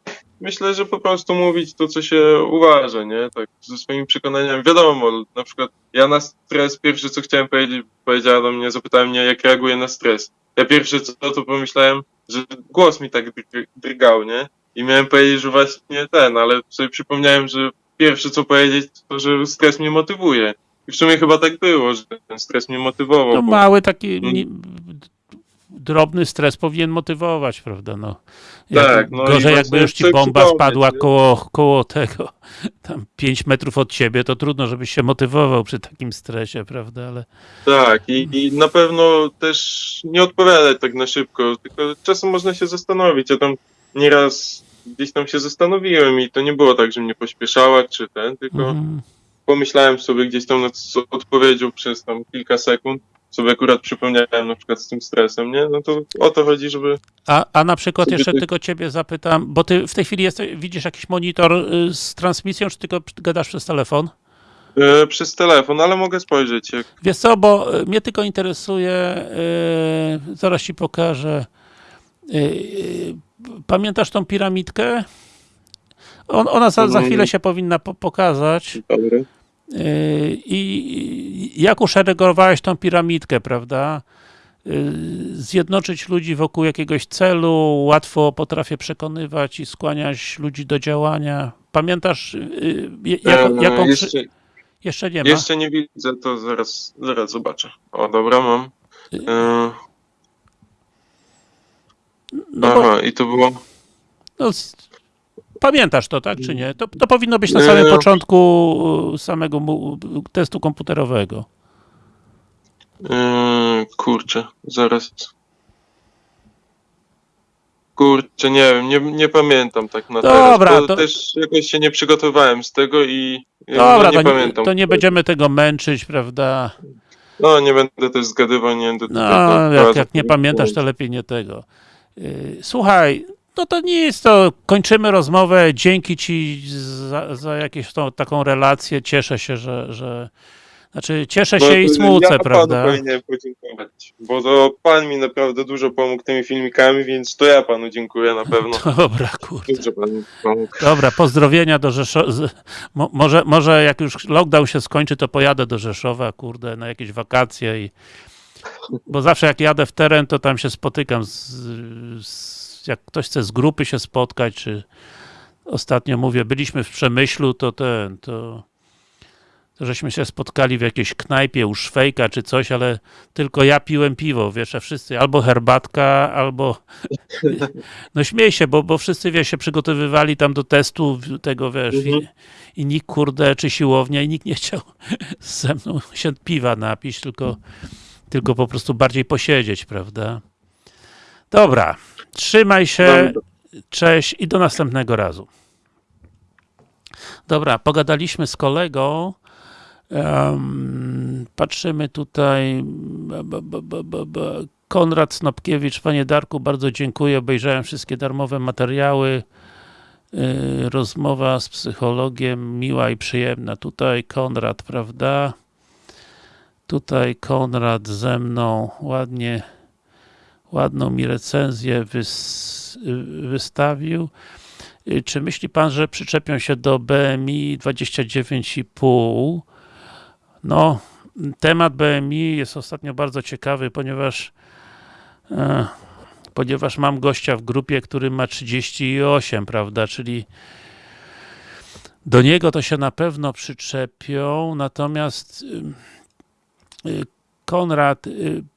myślę, że po prostu mówić to, co się uważa, nie? Tak, ze swoimi przekonaniami. Wiadomo, na przykład ja na stres pierwsze, co chciałem powiedzieć, powiedziała do mnie, zapytała mnie, jak reaguję na stres. Ja pierwsze co, to pomyślałem, że głos mi tak dr- drgał, nie? I miałem powiedzieć, że właśnie ten, ale sobie przypomniałem, że pierwsze co powiedzieć, to że stres mnie motywuje. I w sumie chyba tak było, że ten stres mnie motywował. No bo- mały taki Mm. nie, drobny stres powinien motywować, prawda? No, Tak, no gorzej jakby już ci bomba spadła nie? koło, koło tego, tam 5 metrów od ciebie, to trudno, żebyś się motywował przy takim stresie, prawda? Ale Tak, i, i na pewno też nie odpowiadać tak na szybko, tylko czasem można się zastanowić. Ja tam nieraz gdzieś tam się zastanowiłem i to nie było tak, że mnie pośpieszała czy ten, tylko mhm. Pomyślałem sobie gdzieś tam nad odpowiedzią przez tam kilka sekund. Sobie akurat przypomniałem na przykład z tym stresem, nie? No to o to chodzi, żeby... a, a na przykład jeszcze tak- tylko ciebie zapytam, bo ty w tej chwili jesteś, widzisz jakiś monitor y, z transmisją, czy tylko gadasz przez telefon? E, przez telefon, ale mogę spojrzeć. Jak... Wiesz co, bo y, mnie tylko interesuje, y, zaraz ci pokażę. Y, y, pamiętasz tą piramidkę? On, ona za, za Mm. chwilę się powinna po, pokazać. Dobry. Y, I jak uszeregowałeś tą piramidkę, prawda? Y, Zjednoczyć ludzi wokół jakiegoś celu, łatwo potrafię przekonywać i skłaniać ludzi do działania. Pamiętasz, y, jako, E, jaką... Jeszcze, jeszcze, jeszcze nie ma? jeszcze nie widzę, to zaraz, zaraz zobaczę. O, dobra, mam. E, No bo, aha, i to było... no, pamiętasz to, tak, czy nie? To, to powinno być na samym początku y, samego testu komputerowego. Yy, kurczę, zaraz. Kurczę, nie wiem, nie, nie pamiętam tak na Dobra, teraz, to- też jakoś się nie przygotowałem z tego i Dobra, no, nie to, nie, pamiętam. to nie będziemy tego męczyć, prawda? No, nie będę też zgadywał, nie będę No, jak, jak nie pamiętasz, to lepiej nie tego. Yy, Słuchaj, no to nie jest to, kończymy rozmowę, dzięki ci za, za jakąś tą, taką relację, cieszę się, że, że znaczy cieszę się i smucę, ja prawda? panu powinienem podziękować, bo to pan mi naprawdę dużo pomógł tymi filmikami, więc to ja panu dziękuję na pewno. Dobra, kurde. Dużo pan mi pomógł. Dobra, pozdrowienia do Rzeszowa. Mo, może, może jak już lockdown się skończy, to pojadę do Rzeszowa, kurde, na jakieś wakacje i bo zawsze jak jadę w teren, to tam się spotykam z, z jak ktoś chce z grupy się spotkać, czy ostatnio mówię, byliśmy w Przemyślu, to ten, to, to żeśmy się spotkali w jakiejś knajpie u Szwejka czy coś, ale tylko ja piłem piwo, wiesz, a wszyscy albo herbatka, albo no śmiej się, bo, bo wszyscy, wiesz, się przygotowywali tam do testu tego, wiesz, Mhm. i, i nikt, kurde, czy siłownia, i nikt nie chciał ze mną się piwa napić, tylko, tylko po prostu bardziej posiedzieć, prawda? Dobra, trzymaj się, Dobra. cześć i do następnego razu. Dobra, pogadaliśmy z kolegą, Em, patrzymy tutaj. Konrad Snopkiewicz, panie Darku, bardzo dziękuję. Obejrzałem wszystkie darmowe materiały. Y, Rozmowa z psychologiem, miła i przyjemna. Tutaj Konrad, prawda? Tutaj Konrad ze mną ładnie, ładną mi recenzję wys, wystawił. Y, Czy myśli pan, że przyczepią się do BMI 29,5? No, temat BMI jest ostatnio bardzo ciekawy, ponieważ e, ponieważ mam gościa w grupie, który ma 38, prawda, czyli do niego to się na pewno przyczepią, natomiast y, y, Konrad,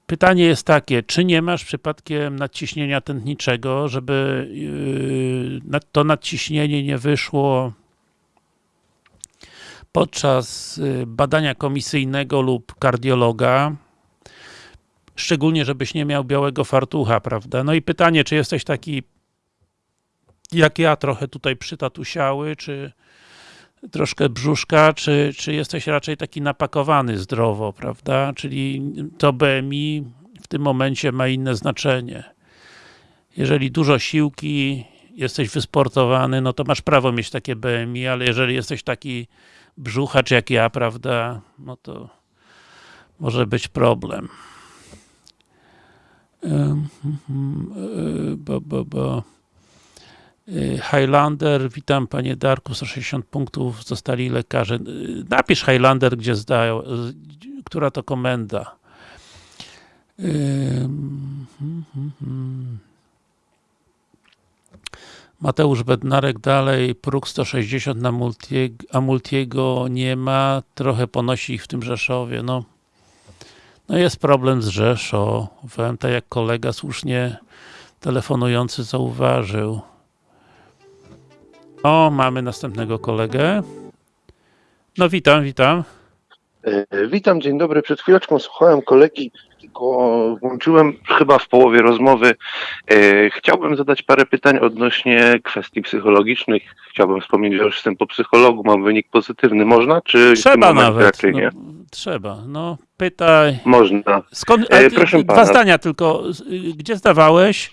pytanie jest takie, czy nie masz przypadkiem nadciśnienia tętniczego, żeby y, nad- to nadciśnienie nie wyszło podczas y, badania komisyjnego lub kardiologa, szczególnie żebyś nie miał białego fartucha, prawda? No i pytanie, czy jesteś taki jak ja, trochę tutaj przytatusiały, czy troszkę brzuszka, czy, czy jesteś raczej taki napakowany zdrowo, prawda? Czyli to BMI w tym momencie ma inne znaczenie. Jeżeli dużo siłki jesteś wysportowany, no to masz prawo mieć takie BMI, ale jeżeli jesteś taki brzuchacz jak ja, prawda, no to może być problem. Mhm, y, Bo, bo, bo. Y, Highlander, witam panie Darku, 160 punktów, zostali lekarze. Y, Napisz Highlander, gdzie zdają, y, która to komenda. Mateusz Bednarek dalej, próg 160 na Multiego, a Multiego nie ma, trochę ponosi ich w tym Rzeszowie, no. No jest problem z Rzeszowem, tak jak kolega słusznie telefonujący zauważył. O, mamy następnego kolegę. No witam, witam. E, Witam, dzień dobry. Przed chwileczką słuchałem kolegi, tylko włączyłem chyba w połowie rozmowy. E, Chciałbym zadać parę pytań odnośnie kwestii psychologicznych. Chciałbym wspomnieć, że już jestem po psychologu, mam wynik pozytywny. Można, czy Trzeba nawet. raczej No, nie? trzeba, no pytaj. Można. Skąd, E, a proszę dwa pana. zdania tylko. Gdzie zdawałeś?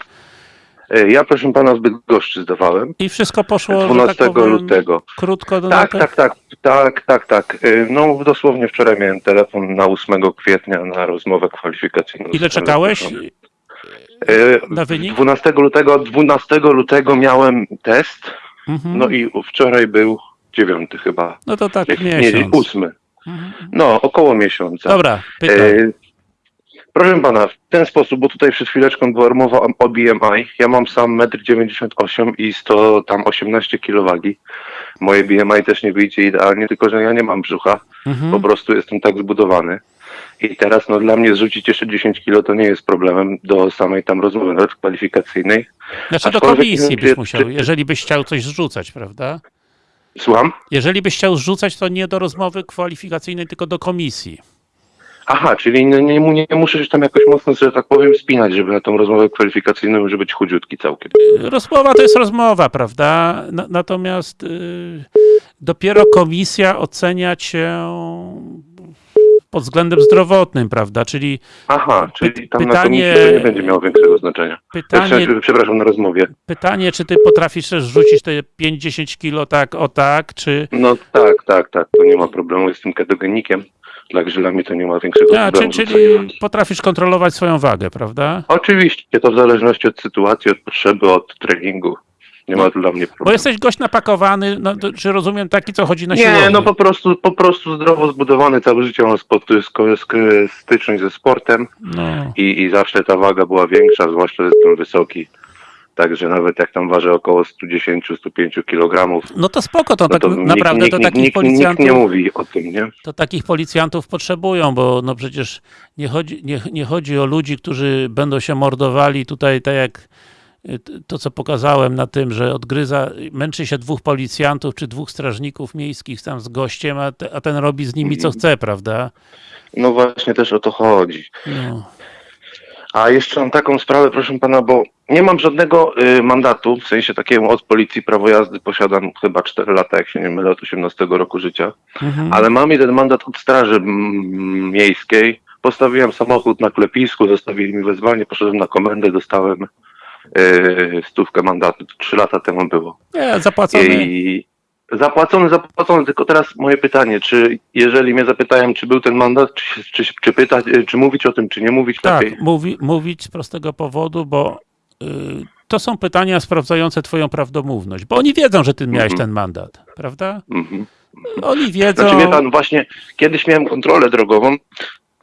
E, Ja, proszę pana, w Bydgoszczy zdawałem. I wszystko poszło, że 12 tak powiem, lutego. krótko do Tak, tak, tak, tak, tak, tak. E, No dosłownie wczoraj miałem telefon na 8 kwietnia na rozmowę kwalifikacyjną. Ile czekałeś. E, na wynik? 12 lutego, 12 lutego miałem test, Mhm. no i wczoraj był dziewiąty chyba. No to tak Nie, miesiąc. ósmy. Mhm. No, około miesiąca. Dobra, pytaj. Proszę pana, w ten sposób, bo tutaj przed chwileczką była mowa o- BMI. Ja mam sam 1,98 m i 100, tam 18 kg. Moje BMI też nie wyjdzie idealnie, tylko że ja nie mam brzucha. Mhm. Po prostu jestem tak zbudowany. I teraz no dla mnie zrzucić jeszcze 10 kg to nie jest problemem do samej tam rozmowy, nawet kwalifikacyjnej. Znaczy do aczkolwiek komisji byś musiał, czy- jeżeli byś chciał coś zrzucać, prawda? Słucham? Jeżeli byś chciał zrzucać, to nie do rozmowy kwalifikacyjnej, tylko do komisji. Aha, czyli nie, nie, nie muszę się tam jakoś mocno, że tak powiem, spinać, żeby na tą rozmowę kwalifikacyjną, żeby być chudziutki całkiem. Rozmowa to jest rozmowa, prawda? Na, natomiast y, dopiero komisja ocenia cię pod względem zdrowotnym, prawda? Czyli Aha, czyli tam na pytanie- to nie będzie miało większego znaczenia. pytanie, Znaczy, Przepraszam, na rozmowie. pytanie, czy ty potrafisz też rzucić te 5-10 kilo tak, o tak, czy... No tak, tak, tak, to nie ma problemu, jestem ketogenikiem, także dla mnie to nie ma większego A, problemu. czyli potrafisz kontrolować swoją wagę, prawda? Oczywiście, to w zależności od sytuacji, od potrzeby, od treningu. Nie ma to dla mnie problemu. Bo jesteś gość napakowany, no, to, czy rozumiem taki, co chodzi na Nie, siłownię? no po prostu, po prostu zdrowo zbudowany, całe życie mam styczność ze sportem No. i, i zawsze ta waga była większa, zwłaszcza, że jestem wysoki. Także nawet jak tam ważę około 110-105 kg, no to spoko, to no tak to nikt, naprawdę nikt, to nikt, takich nikt, nikt policjantów... nie mówi o tym, nie? to takich policjantów potrzebują, bo no przecież nie chodzi, nie, nie chodzi o ludzi, którzy będą się mordowali tutaj, tak jak y, to, co pokazałem na tym, że odgryza, męczy się dwóch policjantów, czy dwóch strażników miejskich tam z gościem, a, te, a ten robi z nimi co chce, prawda? No właśnie też o to chodzi. No. A jeszcze mam taką sprawę, proszę pana, bo nie mam żadnego y, mandatu, w sensie takiego od policji prawo jazdy posiadam chyba 4 lata, jak się nie mylę, od 18 roku życia, Mhm. ale mam jeden mandat od straży miejskiej. Postawiłem samochód na klepisku, zostawili mi wezwanie, poszedłem na komendę, dostałem y, stówkę mandatu. To 3 lata temu było. Nie, zapłacony. I zapłacony, zapłacony, tylko teraz moje pytanie, czy jeżeli mnie zapytają, czy był ten mandat, czy, czy, czy pytać, y, czy mówić o tym, czy nie mówić lepiej? Tak, mówi, mówić z prostego powodu, bo y, to są pytania sprawdzające twoją prawdomówność, bo oni wiedzą, że ty miałeś Mhm. ten mandat, prawda? Mhm. Oni wiedzą... Znaczy wie pan, właśnie kiedyś miałem kontrolę drogową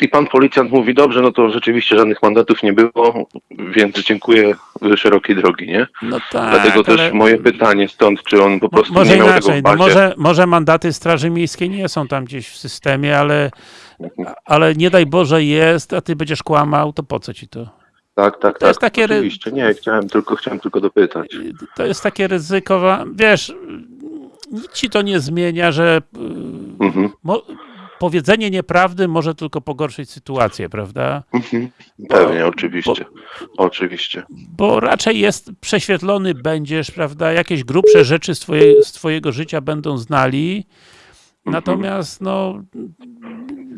i pan policjant mówi, dobrze, no to rzeczywiście żadnych mandatów nie było, więc dziękuję szerokiej drogi, nie? No tak, Dlatego też ale- moje pytanie stąd, czy on po prostu Może nie miał tego inaczej, w no może, może mandaty Straży Miejskiej nie są tam gdzieś w systemie, ale, ale nie daj Boże jest, a ty będziesz kłamał, to po co ci to? Tak, tak, to tak, jest takie oczywiście. Nie, chciałem tylko, chciałem tylko dopytać. To jest takie ryzyko, wiesz, nic ci to nie zmienia, że y, Mhm, mo, powiedzenie nieprawdy może tylko pogorszyć sytuację, prawda? mhm. Pewnie, oczywiście, oczywiście. Bo raczej jest prześwietlony będziesz, prawda? Jakieś grubsze rzeczy z, twoje, z twojego życia będą znali, natomiast no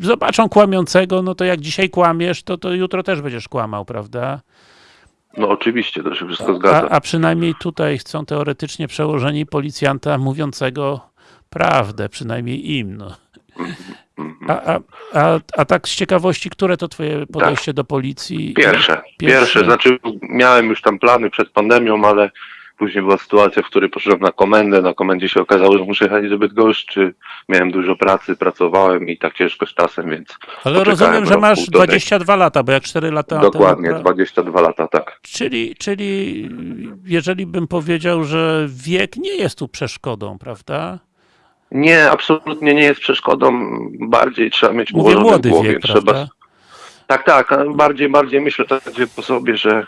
zobaczą kłamiącego, no to jak dzisiaj kłamiesz, to, to jutro też będziesz kłamał, prawda? No oczywiście, to się wszystko A, zgadza. a przynajmniej tutaj chcą teoretycznie przełożeni policjanta mówiącego prawdę, przynajmniej im. No. A, a, a, a tak z ciekawości, które to twoje podejście do policji? Pierwsze, Pierwsze. pierwsze, znaczy miałem już tam plany przed pandemią, ale później była sytuacja, w której poszedłem na komendę, na komendzie się okazało, że muszę jechać do Bydgoszczy, miałem dużo pracy, pracowałem i tak ciężko z czasem, więc Ale rozumiem, że masz półtorej. 22 lata, bo jak 4 lata dokładnie, temu... 22 lata, tak. Czyli, czyli jeżeli bym powiedział, że wiek nie jest tu przeszkodą, prawda? Nie, absolutnie nie jest przeszkodą, bardziej trzeba mieć Mówię ułożone w młody głowie, wiek, trzeba prawda? Tak, tak, bardziej, bardziej myślę tak po sobie, że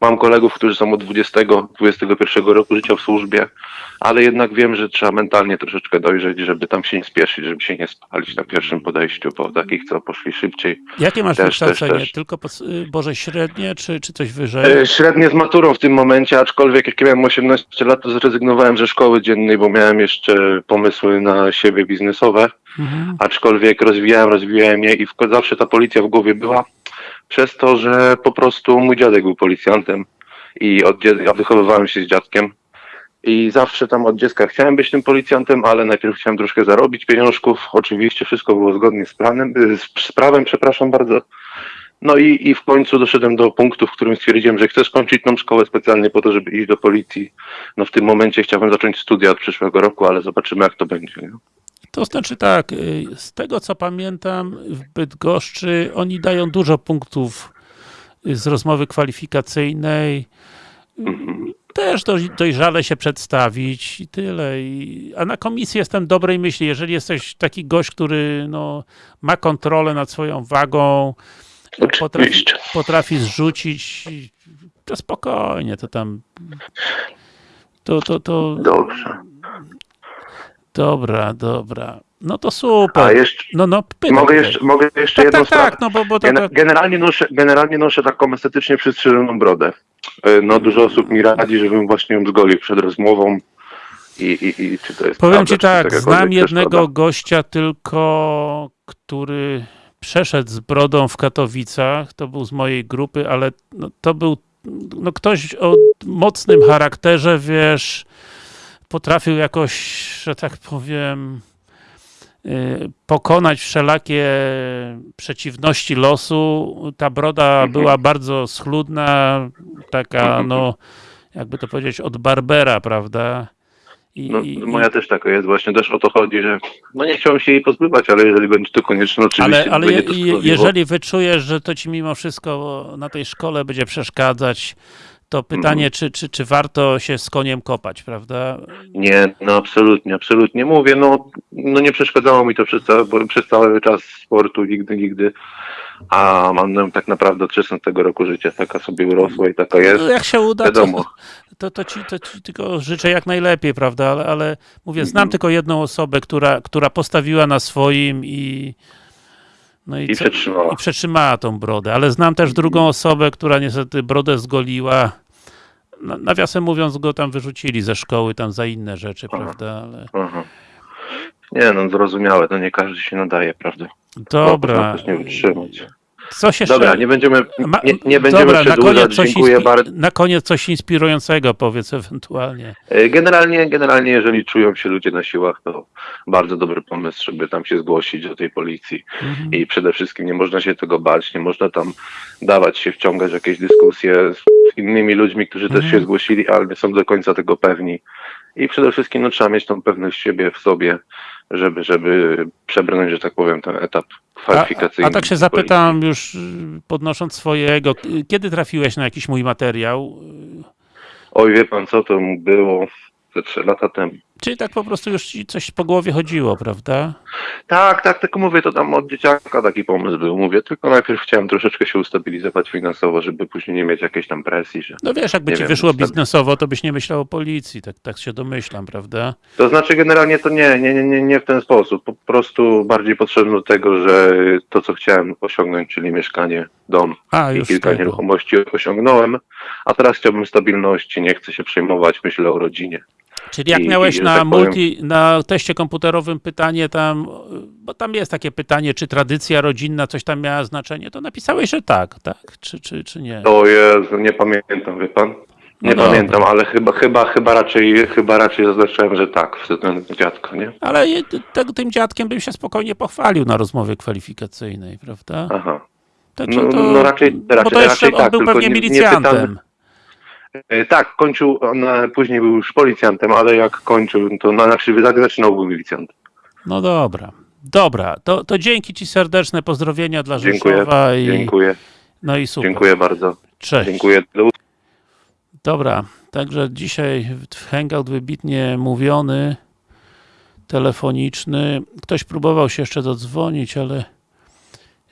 mam kolegów, którzy są od 20, 21 roku życia w służbie, ale jednak wiem, że trzeba mentalnie troszeczkę dojrzeć, żeby tam się nie spieszyć, żeby się nie spalić na pierwszym podejściu, bo takich, co poszli szybciej. Jakie masz Też, wykształcenie? też, też. Tylko pod, y, Boże średnie, czy, czy coś wyżej? E, Średnie z maturą w tym momencie, aczkolwiek jak miałem 18 lat, to zrezygnowałem ze szkoły dziennej, bo miałem jeszcze pomysły na siebie biznesowe. Mhm. aczkolwiek rozwijałem, rozwijałem je i w, zawsze ta policja w głowie była, przez to, że po prostu mój dziadek był policjantem i od, ja wychowywałem się z dziadkiem i zawsze tam od dziecka chciałem być tym policjantem, ale najpierw chciałem troszkę zarobić pieniążków, oczywiście wszystko było zgodnie z planem, y, z, z prawem, przepraszam bardzo. No i, i w końcu doszedłem do punktu, w którym stwierdziłem, że chcę skończyć tą szkołę specjalnie po to, żeby iść do policji. No w tym momencie chciałbym zacząć studia od przyszłego roku, ale zobaczymy jak to będzie. Nie? To znaczy tak, y, z tego co pamiętam, w Bydgoszczy oni dają dużo punktów y, z rozmowy kwalifikacyjnej. Też doj- dojrzale się przedstawić i tyle. A na komisji jestem dobrej myśli. Jeżeli jesteś taki gość, który no, ma kontrolę nad swoją wagą, potrafi, potrafi zrzucić, to spokojnie, to tam. To, to, to. Dobrze. Dobra, dobra. No to super. jeszcze, No, no, mogę jeszcze, mogę jeszcze Tak, jedną tak, sprawę. tak, no bo, bo to, Gen- to, generalnie, noszę, generalnie noszę taką estetycznie przystrzyżoną brodę. E, No dużo osób mi radzi, żebym właśnie ją zgolił przed rozmową. I, i, i czy to jest powiem prawda, ci tak, znam jednego gościa tylko, który przeszedł z brodą w Katowicach, to był z mojej grupy, ale no, to był no, ktoś o mocnym charakterze, wiesz, potrafił jakoś, że tak powiem, y, pokonać wszelakie przeciwności losu. Ta broda Mhm. była bardzo schludna, taka, no, jakby to powiedzieć, od Barbera, prawda? I, No, i- moja też taka jest, właśnie też o to chodzi, że no nie chciałem się jej pozbywać, ale jeżeli będzie to konieczne, oczywiście ale ale je, jeżeli wyczujesz, że to ci mimo wszystko na tej szkole będzie przeszkadzać, to pytanie, Mhm. czy, czy, czy warto się z koniem kopać, prawda? Nie, no absolutnie, absolutnie. Mówię, no, no nie przeszkadzało mi to przez cały, bo przez cały czas sportu, nigdy, nigdy. A mam no, tak naprawdę od 16 roku życia taka sobie urosła i taka jest. No, jak się uda, to, Wiadomo. to, to, ci, to ci tylko życzę jak najlepiej, prawda? Ale, ale mówię, znam Mhm. tylko jedną osobę, która, która postawiła na swoim i no i, I co- przetrzymała. i przetrzymała tą brodę, ale znam też drugą osobę, która niestety brodę zgoliła. Na- Nawiasem mówiąc, go tam wyrzucili ze szkoły tam za inne rzeczy, Aha. prawda? Ale... Aha. Nie, no zrozumiałe, to nie każdy się nadaje, prawda? Dobra. Można też nie wytrzymać. Coś jeszcze. Dobra, nie będziemy, nie, nie będziemy Dobra, przedłużać, dziękuję bardzo. na koniec coś inspirującego powiedz ewentualnie. E, Generalnie, generalnie, jeżeli czują się ludzie na siłach, to bardzo dobry pomysł, żeby tam się zgłosić do tej policji. Mhm. I przede wszystkim nie można się tego bać, nie można tam dawać się wciągać w jakieś dyskusje z innymi ludźmi, którzy też Mhm. się zgłosili, ale nie są do końca tego pewni. I przede wszystkim no, trzeba mieć tą pewność siebie w sobie, żeby, żeby przebrnąć, że tak powiem, ten etap A, kwalifikacyjny. a tak się zapytam już y, podnosząc swojego, y, kiedy trafiłeś na jakiś mój materiał? Oj, wie pan co, to było ze trzy lata temu. Czyli tak po prostu już ci coś po głowie chodziło, prawda? Tak, tak, tylko mówię, to tam od dzieciaka taki pomysł był. Mówię, tylko najpierw chciałem troszeczkę się ustabilizować finansowo, żeby później nie mieć jakiejś tam presji, że... No wiesz, jakby ci wiem, wyszło biznesowo, to byś nie myślał o policji, tak, tak się domyślam, prawda? To znaczy generalnie to nie, nie, nie, nie, nie w ten sposób. Po prostu bardziej potrzebne do tego, że to, co chciałem osiągnąć, czyli mieszkanie, dom A, i kilka tego. nieruchomości osiągnąłem, a teraz chciałbym stabilności, nie chcę się przejmować, myślę o rodzinie. Czyli jak I- miałeś i, na tak multi, na teście komputerowym pytanie tam, bo tam jest takie pytanie, czy tradycja rodzinna coś tam miała znaczenie, to napisałeś, że tak, tak? Czy, czy, czy nie? O Jezu, nie pamiętam, wie pan? Nie No dobra. pamiętam, ale chyba, chyba, chyba raczej, chyba raczej zaznaczyłem, że tak, względem dziadka, nie? Ale te- tym dziadkiem bym się spokojnie pochwalił na rozmowie kwalifikacyjnej, prawda? Aha. Także No- to, no raczej- bo raczej- to jeszcze raczej on tak, był pewnie nie- nie milicjantem. pytamy- E, Tak, kończył, on e, później był już policjantem, ale jak kończył, to na, znaczy jak zaczynał był milicjantem. No dobra. Dobra, to, to dzięki Ci serdeczne pozdrowienia dla Dziękuję, Rzeszowa i dziękuję, no i super. dziękuję bardzo. Cześć. Dziękuję. Do Dobra, także dzisiaj hangout wybitnie mówiony, telefoniczny. Ktoś próbował się jeszcze dodzwonić, ale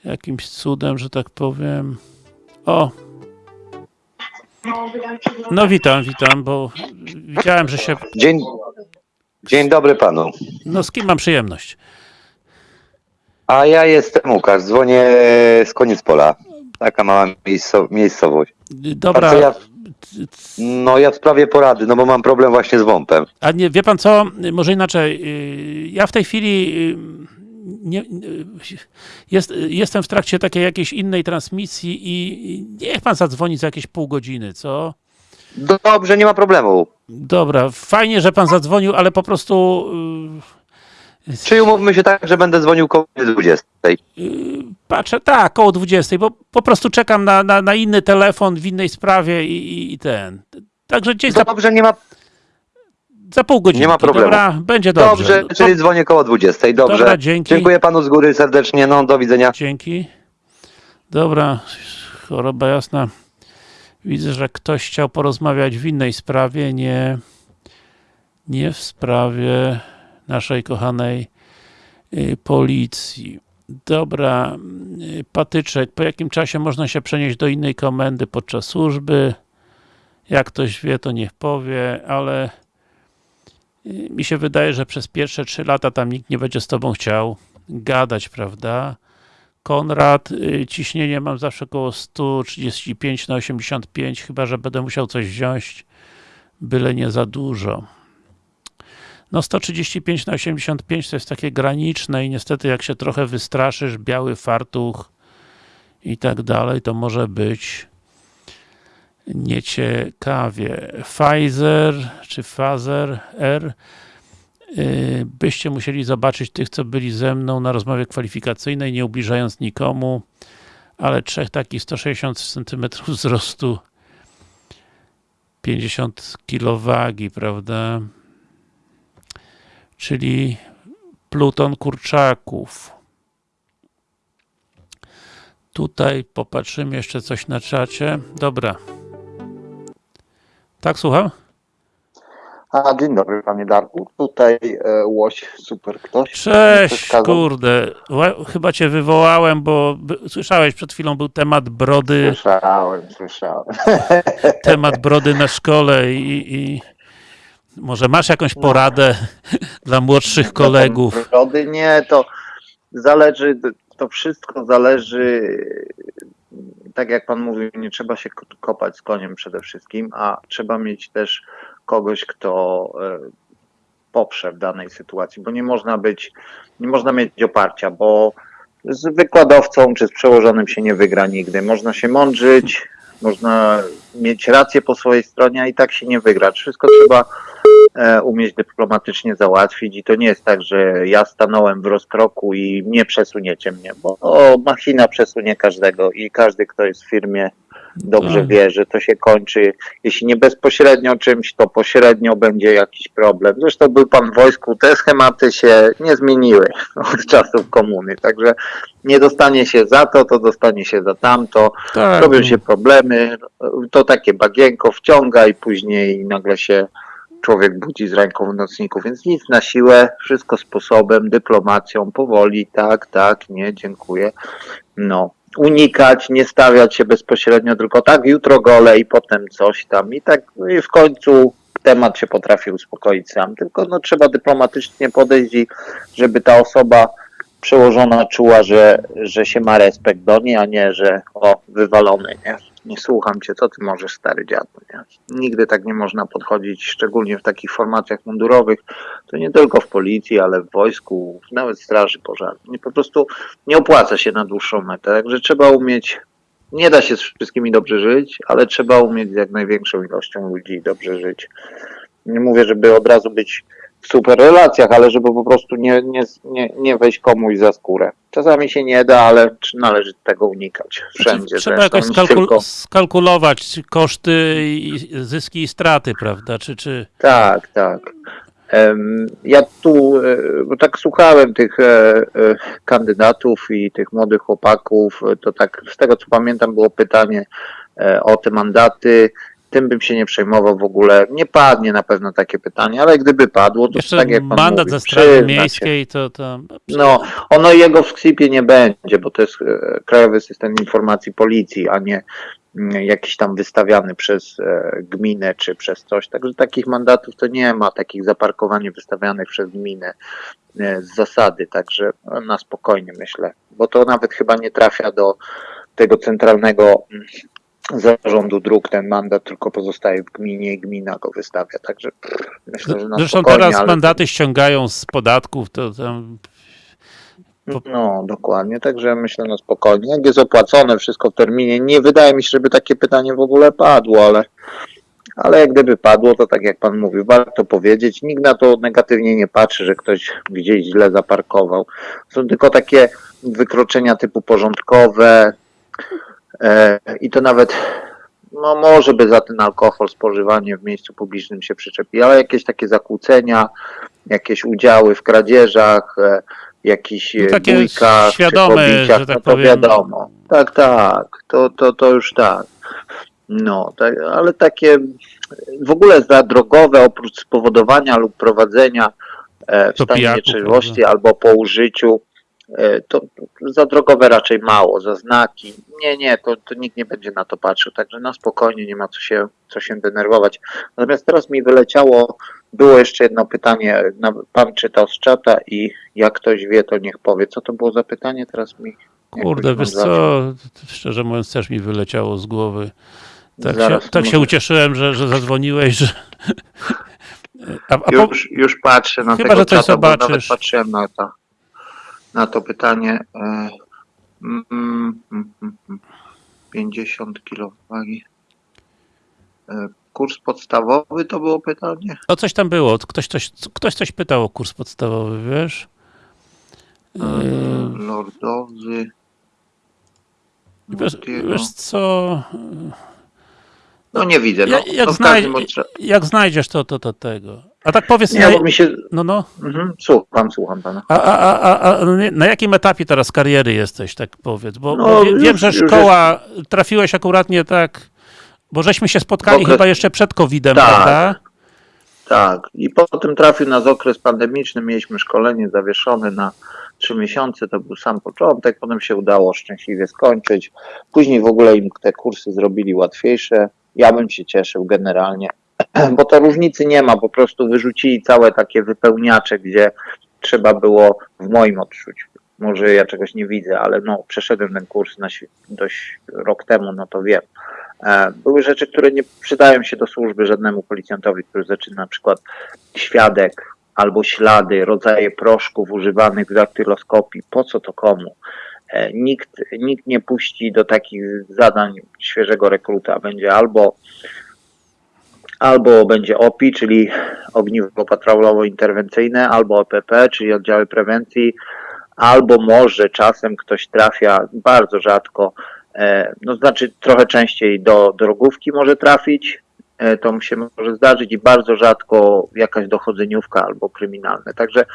jakimś cudem, że tak powiem. O! No witam, witam, bo widziałem, że się... Dzień, dzień dobry panu. No z kim mam przyjemność? A ja jestem Łukasz, dzwonię z koniec pola. Taka mała miejsco, miejscowość. Dobra, ja, no ja w sprawie porady, no bo mam problem właśnie z WOMP-em. A nie, wie pan co, może inaczej, yy, ja w tej chwili yy, nie, jest, jestem w trakcie takiej jakiejś innej transmisji i niech pan zadzwoni za jakieś pół godziny, co? Dobrze, nie ma problemu. Dobra, fajnie, że pan zadzwonił, ale po prostu yy, Czy umówmy się tak, że będę dzwonił koło 20. yy, patrzę, tak, koło 20, bo po prostu czekam na, na, na inny telefon w innej sprawie i, i, i ten. Także gdzieś za, Dobrze, nie ma, za pół godziny. nie ma problemu. Dobra, będzie dobrze. dobrze, No to- czyli dzwonię koło 20. Dobrze. Dobra, dzięki. Dziękuję panu z góry serdecznie, no do widzenia. Dzięki. Dobra, choroba jasna. Widzę, że ktoś chciał porozmawiać w innej sprawie, nie, nie w sprawie naszej kochanej y, policji. Dobra, y, patyczek, po jakim czasie można się przenieść do innej komendy podczas służby? Jak ktoś wie, to niech powie, ale mi się wydaje, że przez pierwsze trzy lata tam nikt nie będzie z tobą chciał gadać, prawda? Konrad, y, ciśnienie mam zawsze około 135 na 85, chyba że będę musiał coś wziąć, byle nie za dużo. No 135 na 85 to jest takie graniczne i niestety jak się trochę wystraszysz, biały fartuch i tak dalej, to może być nieciekawie. Pfizer czy Pfizer R Yy, byście musieli zobaczyć tych, co byli ze mną na rozmowie kwalifikacyjnej, nie ubliżając nikomu, ale trzech takich 160 cm wzrostu, 50 kg wagi, prawda? Czyli pluton kurczaków. Tutaj popatrzymy jeszcze coś na czacie. Dobra. Tak, słucham? A, dzień dobry panie Darku. Tutaj e, Łoś, super ktoś. Cześć, kurde. Chyba cię wywołałem, bo słyszałeś, przed chwilą był temat brody, Słyszałem, słyszałem. temat brody na szkole i, i może masz jakąś poradę dla młodszych kolegów. Brody nie, to zależy, to wszystko zależy, tak jak pan mówił, nie trzeba się ko- kopać z koniem przede wszystkim, a trzeba mieć też kogoś, kto e, poprze w danej sytuacji, bo nie można być, nie można mieć oparcia, bo z wykładowcą czy z przełożonym się nie wygra nigdy. Można się mądrzyć, można mieć rację po swojej stronie, a i tak się nie wygra. Wszystko trzeba umieć dyplomatycznie załatwić. I to nie jest tak, że ja stanąłem w rozkroku i nie przesuniecie mnie, bo o, machina przesunie każdego i każdy, kto jest w firmie dobrze Tak. wie, że to się kończy, jeśli nie bezpośrednio czymś, to pośrednio będzie jakiś problem. Zresztą był pan w wojsku, te schematy się nie zmieniły od czasów komuny, także nie dostanie się za to, to dostanie się za tamto, Tak, robią się problemy, to takie bagienko wciąga i później nagle się człowiek budzi z ręką w nocniku, więc nic na siłę, wszystko sposobem, dyplomacją, powoli, tak, tak, nie, dziękuję. No, unikać, nie stawiać się bezpośrednio, tylko tak, jutro gole i potem coś tam i tak no i w końcu temat się potrafi uspokoić sam, tylko no trzeba dyplomatycznie podejść i żeby ta osoba przełożona czuła, że, że się ma respekt do niej, a nie, że o, wywalony, nie? Nie słucham cię, co ty możesz, stary dziadu, nie? Nigdy tak nie można podchodzić, szczególnie w takich formacjach mundurowych, to nie tylko w policji, ale w wojsku, nawet w straży pożarnej. Po prostu nie opłaca się na dłuższą metę, także trzeba umieć, nie da się z wszystkimi dobrze żyć, ale trzeba umieć z jak największą ilością ludzi dobrze żyć. Nie mówię, żeby od razu być w super relacjach, ale żeby po prostu nie, nie, nie, nie wejść komuś za skórę. Czasami się nie da, ale należy tego unikać. Wszędzie Trzeba zresztą, jakoś skalkul- tylko. skalkulować koszty, i zyski i straty, prawda? Czy, czy... Tak, tak. Ja tu, e, bo tak słuchałem tych e, e, kandydatów i tych młodych chłopaków, to tak z tego co pamiętam było pytanie o te mandaty. Tym bym się nie przejmował w ogóle. Nie padnie na pewno takie pytanie, ale gdyby padło, to Jeszcze tak jak pan mandat mówi, ze się. Miejskiej to... to... No, ono jego w sklepie nie będzie, bo to jest e, Krajowy System Informacji Policji, a nie mm, jakiś tam wystawiany przez e, gminę czy przez coś. Także takich mandatów to nie ma, takich zaparkowań wystawianych przez gminę e, z zasady, także na spokojnie myślę, bo to nawet chyba nie trafia do tego centralnego mm, zarządu dróg ten mandat, tylko pozostaje w gminie i gmina go wystawia, także pff, myślę, że na Zresztą teraz ale- mandaty ściągają z podatków, to tam... No, dokładnie, także myślę na spokojnie. Jak jest opłacone wszystko w terminie, nie wydaje mi się, żeby takie pytanie w ogóle padło, ale, ale jak gdyby padło, to tak jak pan mówił, warto powiedzieć. Nikt na to negatywnie nie patrzy, że ktoś gdzieś źle zaparkował. Są tylko takie wykroczenia typu porządkowe i to nawet no może by za ten alkohol spożywanie w miejscu publicznym się przyczepi, ale jakieś takie zakłócenia, jakieś udziały w kradzieżach, e, jakichś No e, takie bójkach, czy świadome, pobiciach, że tak no to powiem. wiadomo. Tak, tak, to, to, to już tak. No, tak, ale takie w ogóle za drogowe, oprócz spowodowania lub prowadzenia e, w To stanie pijaku, nietrzeźwości albo po użyciu, e, to za drogowe raczej mało, za znaki. Nie, nie, to, to nikt nie będzie na to patrzył, także na spokojnie nie ma co się, co się denerwować. Natomiast teraz mi wyleciało, było jeszcze jedno pytanie, pan czytał z czata i jak ktoś wie, to niech powie. Co to było za pytanie? Teraz mi Kurde, wiesz co, szczerze mówiąc też mi wyleciało z głowy. Tak, się, tak się ucieszyłem, że, że zadzwoniłeś, że... A, a po, Już, już patrzę na Chyba, tego że coś czata, bo nawet zobaczysz. patrzyłem na to, na to pytanie. E, mm, mm, mm, 50 kg wagi. E, kurs podstawowy to było pytanie? no coś tam było, ktoś coś, ktoś coś pytał o kurs podstawowy, wiesz? E, Lordowy. wiesz, wiesz co, No nie widzę. No, jak, jak, w znaj- każdym bądź razie- jak znajdziesz to, to, to tego. A tak powiedz, Nie, na, mi się... no no, Mhm, słucham, słucham pana. a, a, a, a, na jakim etapie teraz kariery jesteś, tak powiedz? Bo, No, bo wie, już- wiem, że już szkoła, trafiłeś akuratnie tak, bo żeśmy się spotkali okres- chyba jeszcze przed COVID-em, Tak. prawda? Tak, i potem trafił nas okres pandemiczny, mieliśmy szkolenie zawieszone na trzy miesiące, to był sam początek, potem się udało szczęśliwie skończyć. Później w ogóle im te kursy zrobili łatwiejsze. Ja bym się cieszył generalnie, bo to różnicy nie ma, po prostu wyrzucili całe takie wypełniacze, gdzie trzeba było w moim odczuciu. Może ja czegoś nie widzę, ale no, przeszedłem ten kurs na, dość rok temu, no to wiem. E, Były rzeczy, które nie przydają się do służby żadnemu policjantowi, który zaczyna na przykład świadek albo ślady, rodzaje proszków używanych w daktyloskopii. Po co to komu? E, Nikt, nikt nie puści do takich zadań świeżego rekruta. Będzie albo albo będzie OPI, czyli ogniwo patrolowo-interwencyjne, albo OPP, czyli oddziały prewencji, albo może czasem ktoś trafia, bardzo rzadko, e, no znaczy trochę częściej do drogówki może trafić, e, to mu się może zdarzyć i bardzo rzadko jakaś dochodzeniówka albo kryminalne. Także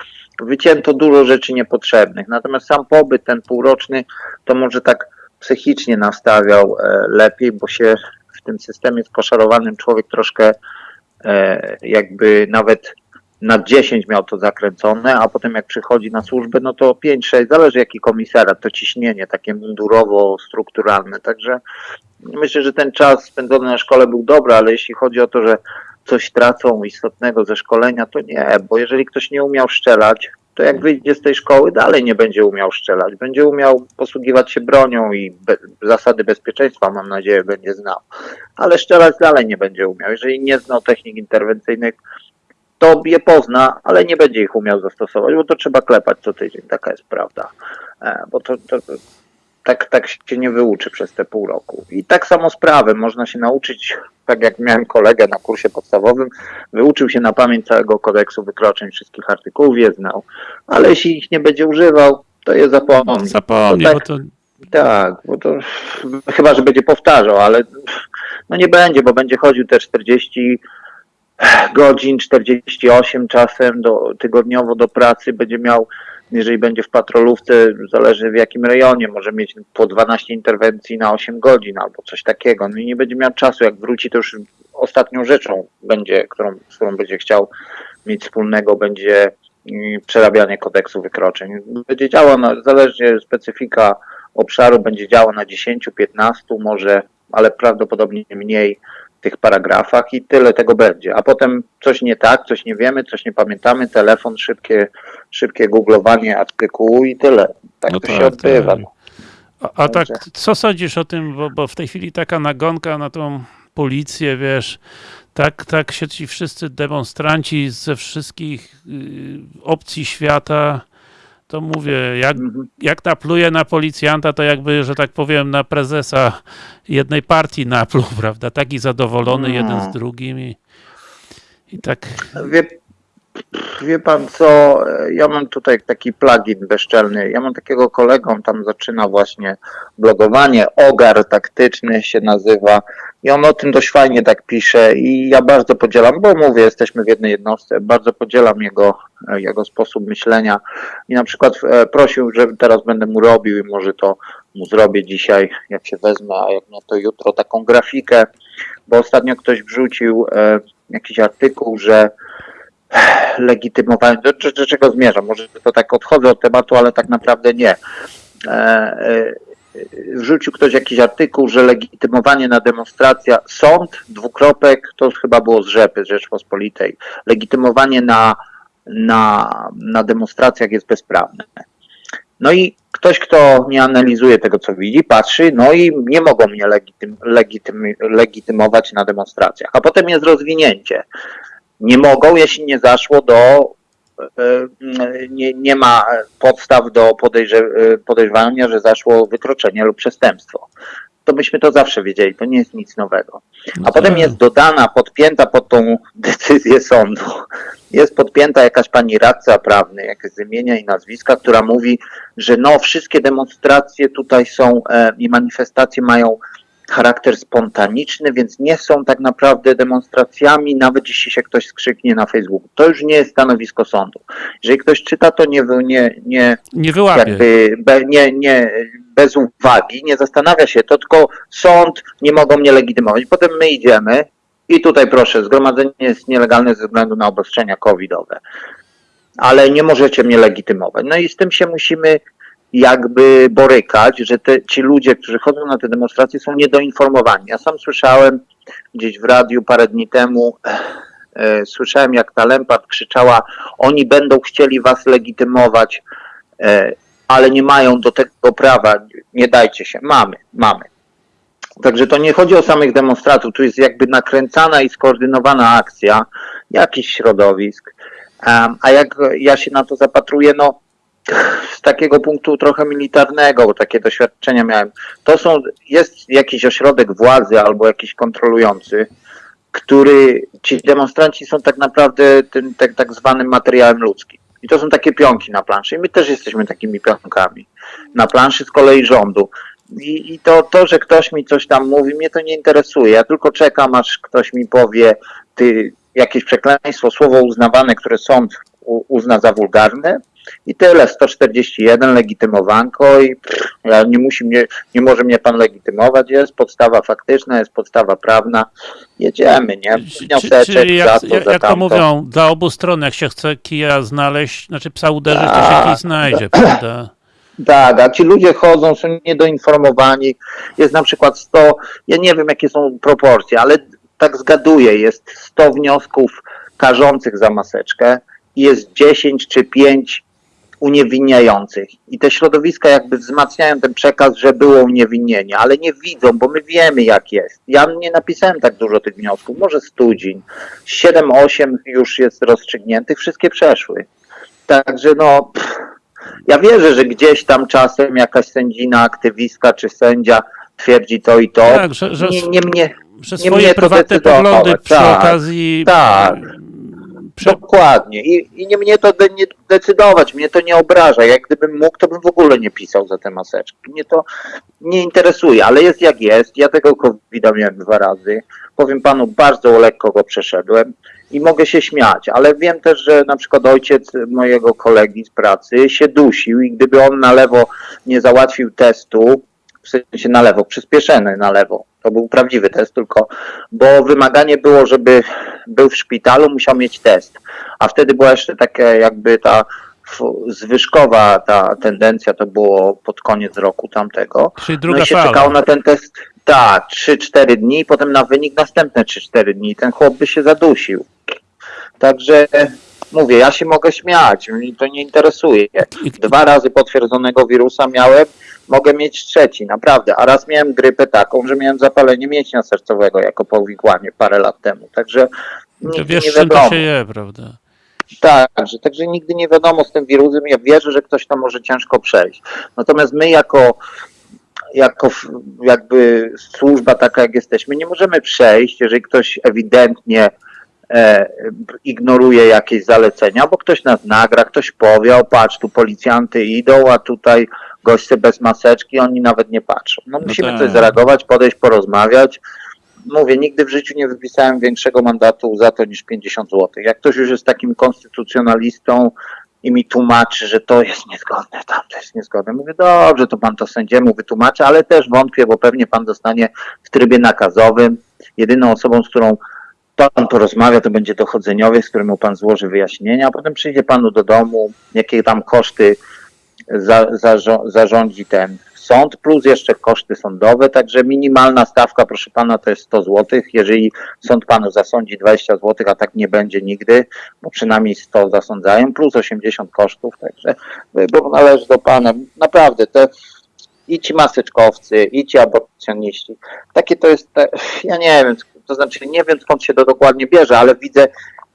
wycięto dużo rzeczy niepotrzebnych. Natomiast sam pobyt ten półroczny to może tak psychicznie nastawiał e, lepiej, bo się tym systemie skoszarowanym człowiek troszkę e, jakby nawet na 10 miał to zakręcone, a potem jak przychodzi na służbę, no to 5-6, zależy jaki komisarat, to ciśnienie takie mundurowo-strukturalne. Także myślę, że ten czas spędzony na szkole był dobry, ale jeśli chodzi o to, że coś tracą istotnego ze szkolenia, to nie, bo jeżeli ktoś nie umiał strzelać, to jak wyjdzie z tej szkoły, dalej nie będzie umiał strzelać. Będzie umiał posługiwać się bronią i be, zasady bezpieczeństwa, mam nadzieję, będzie znał. Ale strzelać dalej nie będzie umiał. Jeżeli nie znał technik interwencyjnych, to je pozna, ale nie będzie ich umiał zastosować, bo to trzeba klepać co tydzień. Taka jest prawda. E, bo to, to, tak, tak się nie wyuczy przez te pół roku. I tak samo sprawy można się nauczyć, tak jak miałem kolegę na kursie podstawowym, wyuczył się na pamięć całego kodeksu wykroczeń, wszystkich artykułów je znał, ale jeśli ich nie będzie używał, to je zapomni. Zapomnij, To bo tak, to tak, bo to chyba, że będzie powtarzał, ale no nie będzie, bo będzie chodził te 40 godzin, 48 czasem do, tygodniowo do pracy, będzie miał, jeżeli będzie w patrolówce, zależy w jakim rejonie, może mieć po 12 interwencji na 8 godzin albo coś takiego. No i nie będzie miał czasu, jak wróci, to już ostatnią rzeczą będzie, którą, z którą będzie chciał mieć wspólnego, będzie mm, przerabianie kodeksu wykroczeń. Będzie działał, na, zależnie specyfika obszaru, będzie działał na 10, 15 może, ale prawdopodobnie mniej tych paragrafach i tyle tego będzie. A potem coś nie tak, coś nie wiemy, coś nie pamiętamy, telefon, szybkie, szybkie googlowanie artykułu i tyle. Tak No to tak, się odbywa. tak. A, a tak, co sądzisz o tym, bo, bo w tej chwili taka nagonka na tą policję, wiesz, tak, tak się ci wszyscy demonstranci ze wszystkich y, opcji świata, to mówię, jak, Mhm. jak napluje na policjanta, to jakby, że tak powiem, na prezesa jednej partii napluł, prawda? Taki zadowolony No. jeden z drugim i, i tak, Wie, wie pan co, ja mam tutaj taki plugin bezczelny. Ja mam takiego kolegę, on tam zaczyna właśnie blogowanie, Ogar taktyczny się nazywa i on o tym dość fajnie tak pisze i ja bardzo podzielam, bo mówię, jesteśmy w jednej jednostce, bardzo podzielam jego, jego sposób myślenia i na przykład e, prosił, że teraz będę mu robił i może to mu zrobię dzisiaj, jak się wezmę, a jak nie to jutro, taką grafikę, bo ostatnio ktoś wrzucił e, jakiś artykuł, że legitymowanie, do, do czego zmierzam? Może to tak odchodzę od tematu, ale tak naprawdę nie. Wrzucił ktoś jakiś artykuł, że legitymowanie na demonstracja, sąd, dwukropek, to chyba było z Rzepy, z Rzeczpospolitej, legitymowanie na, na, na demonstracjach jest bezprawne. No i ktoś, kto nie analizuje tego, co widzi, patrzy, no i nie mogą mnie legitym, legitym, legitymować na demonstracjach. A potem jest rozwinięcie. Nie mogą, jeśli nie zaszło do, nie, nie ma podstaw do e, podejrzewania, że zaszło wykroczenie lub przestępstwo. To myśmy to zawsze wiedzieli, to nie jest nic nowego. A potem tak. jest dodana, podpięta pod tą decyzję sądu, jest podpięta jakaś pani radca prawny, jakieś z imienia i nazwiska, która mówi, że no wszystkie demonstracje tutaj są e, i manifestacje mają charakter spontaniczny, więc nie są tak naprawdę demonstracjami, nawet jeśli się ktoś skrzyknie na Facebooku. To już nie jest stanowisko sądu. Jeżeli ktoś czyta, to nie, nie, nie, nie wyłapie. jakby be, nie, nie, bez uwagi, nie zastanawia się, to tylko sąd nie mogą mnie legitymować. Potem my idziemy i tutaj proszę, zgromadzenie jest nielegalne ze względu na obostrzenia covidowe, ale nie możecie mnie legitymować. No i z tym się musimy jakby borykać, że te, ci ludzie, którzy chodzą na te demonstracje są niedoinformowani. Ja sam słyszałem gdzieś w radiu parę dni temu, e, słyszałem jak ta Lempart krzyczała, oni będą chcieli was legitymować, e, ale nie mają do tego prawa, nie dajcie się. Mamy, mamy. Także to nie chodzi o samych demonstrantów, tu jest jakby nakręcana i skoordynowana akcja jakichś środowisk. A jak ja się na to zapatruję, no z takiego punktu trochę militarnego, bo takie doświadczenia miałem. To są, jest jakiś ośrodek władzy albo jakiś kontrolujący, który ci demonstranci są tak naprawdę tym tak, tak zwanym materiałem ludzkim. I to są takie pionki na planszy. I my też jesteśmy takimi pionkami. Na planszy z kolei rządu. I, I to, to, że ktoś mi coś tam mówi, mnie to nie interesuje. Ja tylko czekam, aż ktoś mi powie ty, jakieś przekleństwo, słowo uznawane, które sąd uzna za wulgarne. I tyle, 141 legitymowanko i pff, ja nie musi mnie, nie może mnie pan legitymować, jest podstawa faktyczna, jest podstawa prawna, jedziemy, nie? Czy- Wnioseczek Czyli za jak, to, jak, za jak to mówią, dla obu stron, jak się chce kija znaleźć, znaczy psa uderzyć, to się Tak. kij znajdzie, prawda? Tak, a ci ludzie chodzą, są niedoinformowani. Jest na przykład 100, ja nie wiem jakie są proporcje, ale tak zgaduję, jest 100 wniosków karzących za maseczkę i jest 10 czy 5 uniewinniających. I te środowiska jakby wzmacniają ten przekaz, że było uniewinnienie, ale nie widzą, bo my wiemy jak jest. Ja nie napisałem tak dużo tych wniosków, może studzień. 7-8 już jest rozstrzygniętych, wszystkie przeszły. Także no, pff, ja wierzę, że gdzieś tam czasem jakaś sędzina, aktywistka czy sędzia twierdzi to i to. Tak, że, że, Nie, nie mnie, że nie swoje prywatne poglądy przy tak, okazji tak. Prze, Dokładnie. I, I nie mnie to de, nie decydować, mnie to nie obraża. Jak gdybym mógł, to bym w ogóle nie pisał za te maseczki. Mnie to nie interesuje, ale jest jak jest. Ja tego covid miałem dwa razy. Powiem panu, bardzo lekko go przeszedłem i mogę się śmiać, ale wiem też, że na przykład ojciec mojego kolegi z pracy się dusił i gdyby on na lewo nie załatwił testu, w sensie na lewo, przyspieszony na lewo, to był prawdziwy test tylko, bo wymaganie było, żeby był w szpitalu, musiał mieć test. A wtedy była jeszcze taka jakby ta zwyżkowa ta tendencja, to było pod koniec roku tamtego. czyli No druga i się fala. czekało na ten test, tak, 3-4 dni, potem na wynik następne 3-4 dni. Ten chłop by się zadusił. Także mówię, ja się mogę śmiać, mnie to nie interesuje. Dwa razy potwierdzonego wirusa miałem, mogę mieć trzeci, naprawdę. A raz miałem grypę taką, że miałem zapalenie mięśnia sercowego jako powikłanie parę lat temu. Także To nigdy wiesz, nie wiadomo. to się je, prawda? Tak, że, także nigdy nie wiadomo z tym wirusem. Ja wierzę, że ktoś to może ciężko przejść. Natomiast my jako, jako jakby służba taka jak jesteśmy, nie możemy przejść, jeżeli ktoś ewidentnie e, ignoruje jakieś zalecenia, bo ktoś nas nagra, ktoś powie, o patrz, tu policjanty idą, a tutaj goście bez maseczki, oni nawet nie patrzą. No musimy tak. coś zareagować, podejść, porozmawiać. Mówię, nigdy w życiu nie wypisałem większego mandatu za to niż 50 zł. Jak ktoś już jest takim konstytucjonalistą i mi tłumaczy, że to jest niezgodne, tam to jest niezgodne, mówię, dobrze, to pan to sędziemu wytłumaczy, ale też wątpię, bo pewnie pan dostanie w trybie nakazowym. Jedyną osobą, z którą pan porozmawia, to będzie dochodzeniowiec, z którym mu pan złoży wyjaśnienia, a potem przyjdzie panu do domu, jakie tam koszty za, zarzo- zarządzi ten sąd, plus jeszcze koszty sądowe, także minimalna stawka, proszę pana, to jest 100 zł. Jeżeli sąd panu zasądzi 20 zł, a tak nie będzie nigdy, bo przynajmniej 100 zasądzają, plus 80 kosztów, także wybór należy do pana. Naprawdę, te i ci maseczkowcy, i ci aborcjoniści, takie to jest, te, ja nie wiem, to znaczy nie wiem skąd się to dokładnie bierze, ale widzę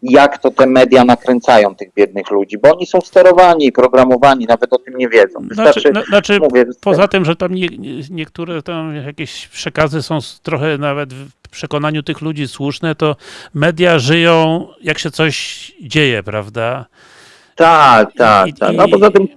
jak to te media nakręcają tych biednych ludzi, bo oni są sterowani i programowani, nawet o tym nie wiedzą. Wystarczy, Znaczy, na, znaczy mówię, poza tym, że tam nie, nie- niektóre tam jakieś przekazy są trochę nawet w przekonaniu tych ludzi słuszne, to media żyją jak się coś dzieje, prawda? tak, tak, tak. No poza tym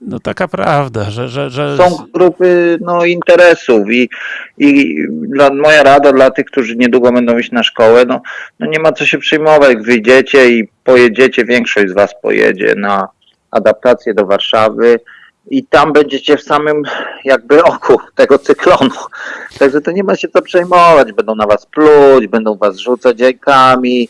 No taka prawda, że, że, że są grupy no, interesów i, i dla, moja rada dla tych, którzy niedługo będą iść na szkołę, no, no nie ma co się przejmować, wyjdziecie i pojedziecie, większość z was pojedzie na adaptację do Warszawy i tam będziecie w samym jakby oku tego cyklonu. Także to nie ma się co przejmować, będą na was pluć, będą was rzucać jajkami,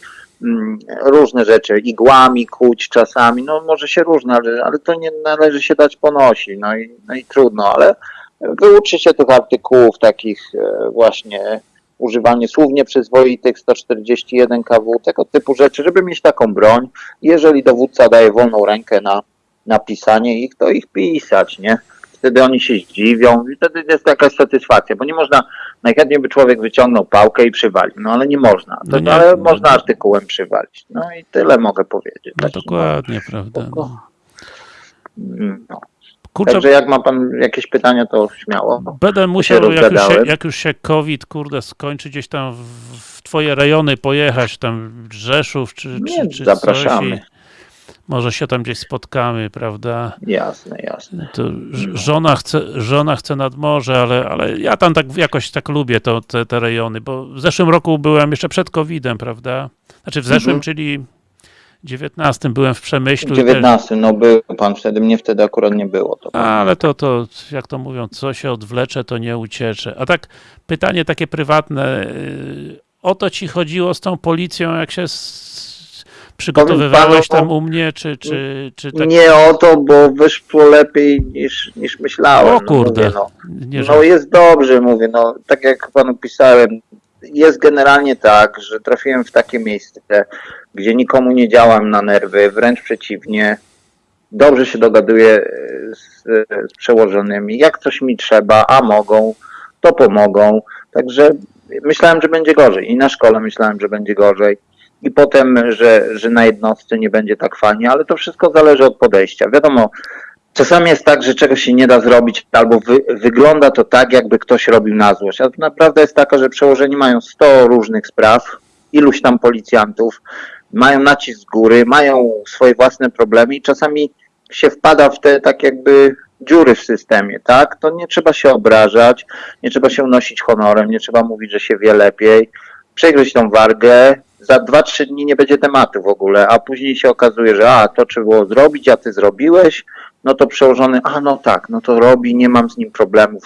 różne rzeczy, igłami kuć czasami, no może się różne, ale, ale to nie należy się dać ponosić, no i, no i trudno, ale wyuczy się tych artykułów takich e, właśnie używanie słów nieprzyzwoitych 141 kW, tego typu rzeczy, żeby mieć taką broń. Jeżeli dowódca daje wolną rękę na, na pisanie ich, to ich pisać, nie? Wtedy oni się zdziwią i wtedy jest jakaś satysfakcja, bo nie można, najchętniej by człowiek wyciągnął pałkę i przywalił, no ale nie można, to, No nie, ale no można nie. artykułem przywalić. No i tyle mogę powiedzieć. no dokładnie, prawda? No. mm, No. Kurczę, Także jak ma pan jakieś pytania, to śmiało. będę musiał, jak już, się, jak już się COVID, kurde, skończy gdzieś tam w, w twoje rejony pojechać, tam Rzeszów czy, Nie, czy, czy zapraszamy. Może się tam gdzieś spotkamy, prawda? Jasne, jasne. To żona chce, żona chce nad morze, ale, ale ja tam tak jakoś tak lubię to, te, te rejony, bo w zeszłym roku byłem jeszcze przed COVID-em, prawda? Znaczy w zeszłym, Mhm. czyli 19 byłem w Przemyślu. W i też- 19, no był pan wtedy, mnie wtedy akurat nie było. To Ale to, to, jak to mówią, co się odwlecze, to nie uciecze. A tak, pytanie takie prywatne. yy, O to ci chodziło z tą policją, jak się przygotowywałeś panu- tam u mnie, czy, czy, czy tak? Nie o to, bo wyszło lepiej niż, niż myślałem. O kurde. No, mówię, Nie, no. no jest dobrze, mówię, no tak jak panu pisałem, jest generalnie tak, że trafiłem w takie miejsce, gdzie nikomu nie działam na nerwy, wręcz przeciwnie. dobrze się dogaduję e, z, z przełożonymi. Jak coś mi trzeba, a mogą, to pomogą. Także myślałem, że będzie gorzej. I na szkole myślałem, że będzie gorzej. I potem, że, że na jednostce nie będzie tak fajnie, ale to wszystko zależy od podejścia. Wiadomo, czasami jest tak, że czegoś się nie da zrobić, albo wy, wygląda to tak, jakby ktoś robił na złość. A naprawdę jest taka, że przełożeni mają 100 różnych spraw, iluś tam policjantów, mają nacisk z góry, mają swoje własne problemy i czasami się wpada w te tak jakby dziury w systemie, tak? To nie trzeba się obrażać, nie trzeba się unosić honorem, nie trzeba mówić, że się wie lepiej, przegryźć tą wargę, za 2-3 dni nie będzie tematu w ogóle, a później się okazuje, że a, to trzeba było zrobić, a ty zrobiłeś, no to przełożony, a no tak, no to robi, nie mam z nim problemów.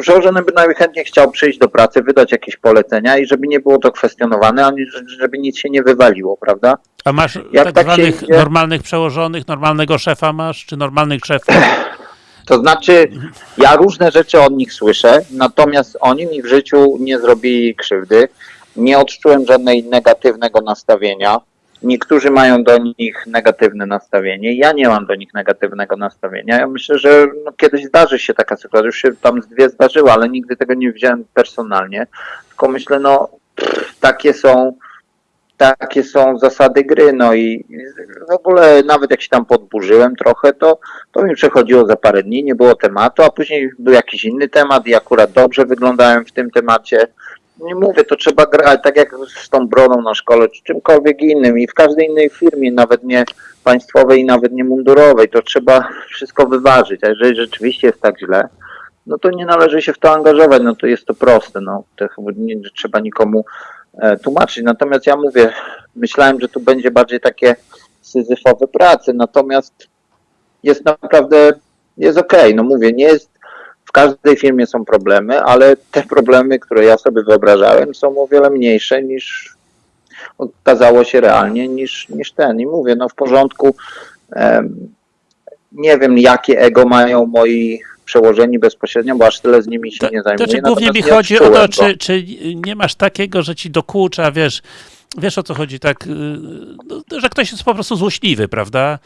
Przełożony by najchętniej chciał przyjść do pracy, wydać jakieś polecenia i żeby nie było to kwestionowane, ani żeby nic się nie wywaliło, prawda? A masz Jak tak, tak zwanych normalnych przełożonych, normalnego szefa masz, czy normalnych szefów? To znaczy, ja różne rzeczy od nich słyszę, natomiast oni mi w życiu nie zrobili krzywdy. Nie odczułem żadnej negatywnego nastawienia. Niektórzy mają do nich negatywne nastawienie. Ja nie mam do nich negatywnego nastawienia. Ja myślę, że no, kiedyś zdarzy się taka sytuacja. Już się tam z dwie zdarzyła, ale nigdy tego nie wziąłem personalnie. Tylko myślę, no, pff, takie są takie są zasady gry, no i w ogóle nawet jak się tam podburzyłem trochę, to, to mi przechodziło za parę dni, nie było tematu, a później był jakiś inny temat i akurat dobrze wyglądałem w tym temacie. Nie mówię, to trzeba grać tak jak z tą broną na szkole, czy czymkolwiek innym i w każdej innej firmie, nawet nie państwowej i nawet nie mundurowej, to trzeba wszystko wyważyć, a jeżeli rzeczywiście jest tak źle, no to nie należy się w to angażować, no to jest to proste, no. To nie trzeba nikomu e, tłumaczyć. Natomiast ja mówię, myślałem, że tu będzie bardziej takie syzyfowe prace, natomiast jest naprawdę, jest okej, no mówię, nie jest, każdej firmie są problemy, ale te problemy, które ja sobie wyobrażałem są o wiele mniejsze niż okazało się realnie niż, niż ten. I mówię, no w porządku, nie wiem jakie ego mają moi przełożeni bezpośrednio, bo aż tyle z nimi się To, nie to zajmuję. czy głównie mi chodzi o to, czy, czy nie masz takiego, że ci dokucza, wiesz, wiesz o co chodzi, tak, y, no, że ktoś jest po prostu złośliwy, prawda?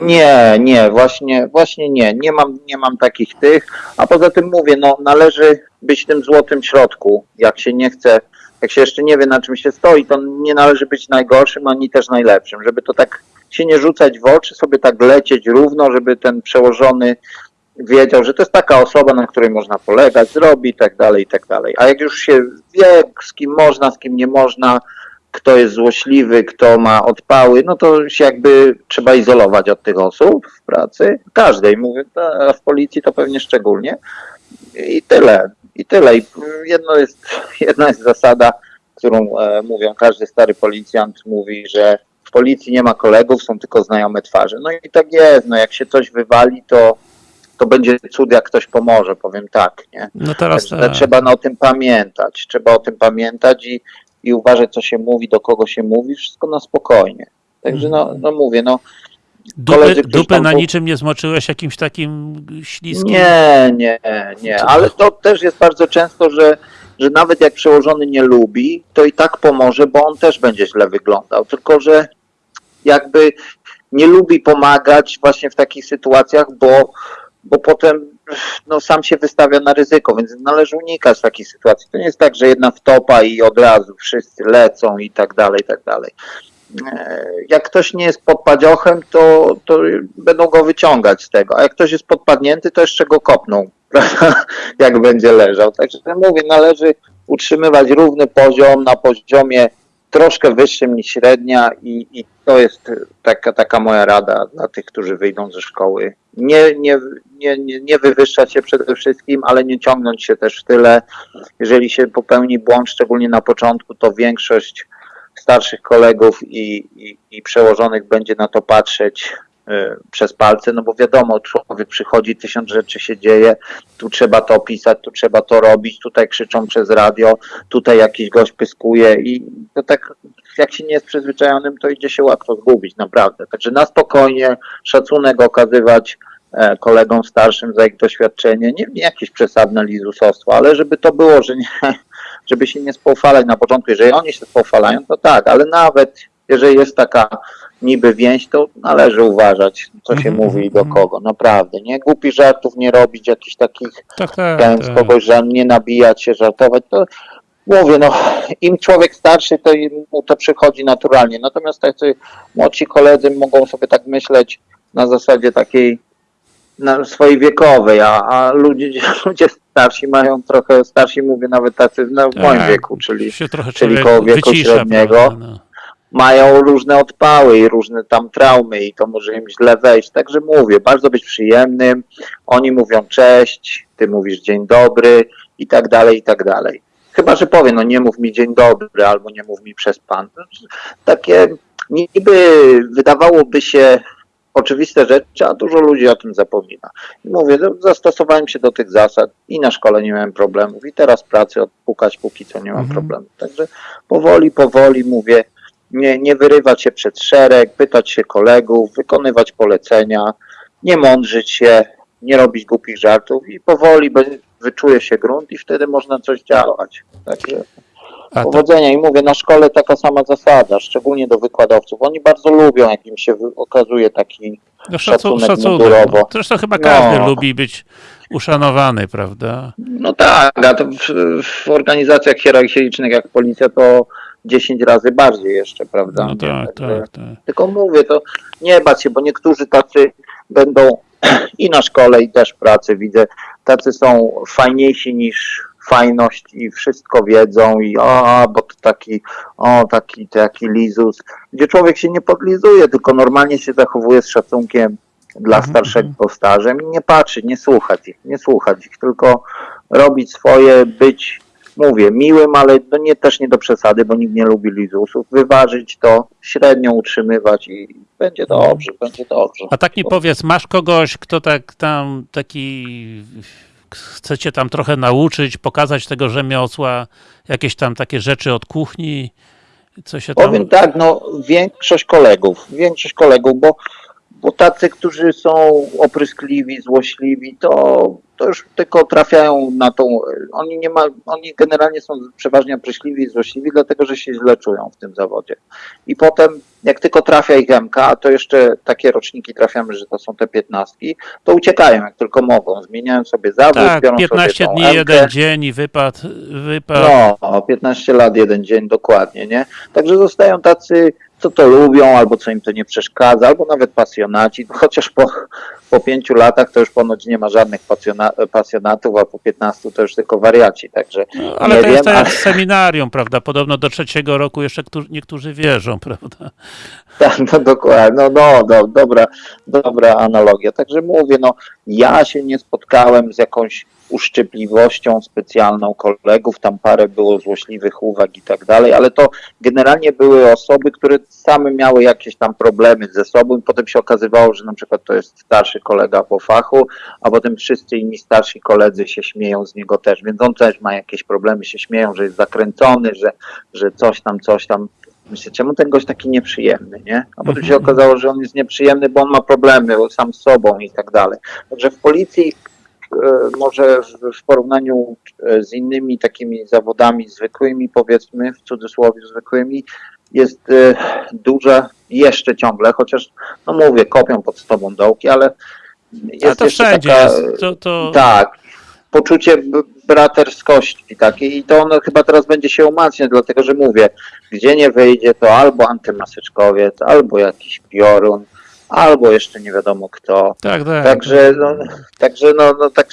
Nie, nie, właśnie, właśnie nie. Nie mam, nie mam takich tych. A poza tym mówię, no należy być tym złotym środku. Jak się nie chce, jak się jeszcze nie wie na czym się stoi, to nie należy być najgorszym, ani też najlepszym. Żeby to tak się nie rzucać w oczy, sobie tak lecieć równo, żeby ten przełożony wiedział, że to jest taka osoba, na której można polegać, zrobi i tak dalej, i tak dalej. A jak już się wie, z kim można, z kim nie można, kto jest złośliwy, kto ma odpały, no to się jakby trzeba izolować od tych osób w pracy. Każdej, mówię, a w policji to pewnie szczególnie. I tyle, i tyle. I jedno jest, jedna jest zasada, którą e, mówią, każdy stary policjant mówi, że w policji nie ma kolegów, są tylko znajome twarze. No i tak jest, no jak się coś wywali, to, to będzie cud, jak ktoś pomoże, powiem tak, nie? No teraz tak. trzeba no, o tym pamiętać. Trzeba o tym pamiętać i, i uważać, co się mówi, do kogo się mówi, wszystko na spokojnie. Także no, no mówię, no Dupy, tam na niczym nie zmoczyłeś jakimś takim śliskim? nie, nie, nie, ale to też jest bardzo często, że, że nawet jak przełożony nie lubi, to i tak pomoże, bo on też będzie źle wyglądał. Tylko, że jakby nie lubi pomagać właśnie w takich sytuacjach, bo, bo potem no, sam się wystawia na ryzyko, więc należy unikać takich sytuacji. To nie jest tak, że jedna wtopa i od razu wszyscy lecą i tak dalej, i tak dalej. E, Jak ktoś nie jest pod padziochem, to, to będą go wyciągać z tego, a jak ktoś jest podpadnięty, to jeszcze go kopną, prawda? jak będzie leżał. Także mówię, należy utrzymywać równy poziom na poziomie troszkę wyższym niż średnia i, i to jest taka, taka moja rada dla tych, którzy wyjdą ze szkoły. Nie, nie, nie, nie, wywyższać się przede wszystkim, ale nie ciągnąć się też w tyle. Jeżeli się popełni błąd, szczególnie na początku, to większość starszych kolegów i, i, i przełożonych będzie na to patrzeć przez palce, no bo wiadomo, człowiek przychodzi, tysiąc rzeczy się dzieje, tu trzeba to opisać, tu trzeba to robić, tutaj krzyczą przez radio, tutaj jakiś gość pyskuje i to tak, jak się nie jest przyzwyczajonym, to idzie się łatwo zgubić, naprawdę. Także na spokojnie, szacunek okazywać e, kolegom starszym za ich doświadczenie, nie, nie jakieś przesadne lizusostwo, ale żeby to było, że nie, żeby się nie spoufalać na początku. Jeżeli oni się spoufalają, to tak, ale nawet jeżeli jest taka niby więź, to należy uważać, co się Mhm, mówi i do mhm. kogo, naprawdę, nie? Głupich żartów nie robić, jakichś takich Tak, tak. ten z tak. kogoś, że nie nabijać się, żartować, to mówię, no im człowiek starszy, to im mu to przychodzi naturalnie. Natomiast tacy młodsi koledzy mogą sobie tak myśleć na zasadzie takiej na swojej wiekowej, a, a ludzie, ludzie starsi mają trochę, starsi mówię nawet tacy no, w moim Tak. wieku, czyli czyli koło wieku wycisza, średniego. prawda, no. Mają różne odpały i różne tam traumy i to może im źle wejść. Także mówię, bardzo być przyjemnym. Oni mówią cześć, ty mówisz dzień dobry i tak dalej, i tak dalej. Chyba, że powie, no nie mów mi dzień dobry albo nie mów mi przez pan. Takie niby wydawałoby się oczywiste rzeczy, a dużo ludzi o tym zapomina. I mówię, no, zastosowałem się do tych zasad i na szkole nie miałem problemów i teraz pracy odpukać póki co nie mam Mhm. problemów. Także powoli, powoli mówię, nie, nie wyrywać się przed szereg, pytać się kolegów, wykonywać polecenia, nie mądrzyć się, nie robić głupich żartów i powoli wyczuje się grunt i wtedy można coś działać. Także A powodzenia i mówię, na szkole taka sama zasada, szczególnie do wykładowców. Oni bardzo lubią, jak im się okazuje taki no, szacu, szacunek szacunek. mundurowo. No. Zresztą chyba każdy No. lubi być uszanowany, prawda? No tak, a w, w organizacjach hierarchicznych jak policja to 10 razy bardziej jeszcze, prawda? No tak, Także- tak, tak. Tylko mówię, to nie bać się, bo niektórzy tacy będą i na szkole, i też pracy widzę, tacy są fajniejsi niż fajność i wszystko wiedzą i o, bo to taki, o, taki, taki lizus, gdzie człowiek się nie podlizuje, tylko normalnie się zachowuje z szacunkiem dla Mhm, starszego starzem i nie patrzeć, nie słuchać ich, nie słuchać ich, tylko robić swoje, być, mówię, miłym, ale to nie, też nie do przesady, bo nikt nie lubi lizusów, wyważyć to, średnio utrzymywać i będzie dobrze, będzie dobrze. A tak mi powiedz, masz kogoś, kto tak tam taki chcecie tam trochę nauczyć, pokazać tego rzemiosła, jakieś tam takie rzeczy od kuchni, co się tam... Powiem tak, no większość kolegów, większość kolegów, bo, bo tacy, którzy są opryskliwi, złośliwi, to, to już tylko trafiają na tą, oni nie ma, oni generalnie są przeważnie opryskliwi i złośliwi, dlatego, że się źle czują w tym zawodzie. I potem, jak tylko trafia ich MK, a to jeszcze takie roczniki trafiamy, że to są te piętnastki, to uciekają jak tylko mogą, zmieniają sobie zawód, Tak, biorą 15 sobie dni, jeden dzień i wypad, wypad. No, 15 lat, jeden dzień, dokładnie, nie? Także zostają tacy, co to lubią, albo co im to nie przeszkadza, albo nawet pasjonaci, chociaż po, po pięciu latach to już ponoć nie ma żadnych pasjona, pasjonatów, a po 15 to już tylko wariaci, także No, ale to jest tak ale- seminarium, prawda? Podobno do trzeciego roku jeszcze którzy- niektórzy wierzą, prawda? Tak, no dokładnie, no, no do, dobra, dobra analogia. Także mówię, no ja się nie spotkałem z jakąś uszczypliwością specjalną kolegów, tam parę było złośliwych uwag i tak dalej, ale to generalnie były osoby, które same miały jakieś tam problemy ze sobą i potem się okazywało, że na przykład to jest starszy kolega po fachu, a potem wszyscy inni starsi koledzy się śmieją z niego też, więc on też ma jakieś problemy, się śmieją, że jest zakręcony, że, że coś tam, coś tam. Myślę, czemu ten gość taki nieprzyjemny, nie? A potem się okazało, że on jest nieprzyjemny, bo on ma problemy sam z sobą i tak dalej. Także w policji może w, porównaniu e, z innymi takimi zawodami zwykłymi, powiedzmy, w cudzysłowie zwykłymi, jest e, duża jeszcze ciągle, chociaż, no mówię, kopią pod tobą dołki, ale jest Ale to wszędzie taka, jest. To, to... tak, poczucie braterskości takiej i to ono chyba teraz będzie się umacniać, dlatego że mówię, gdzie nie wyjdzie, to albo antymaseczkowiec, albo jakiś piorun, albo jeszcze nie wiadomo kto. Tak, tak. Także, no, także no, no tak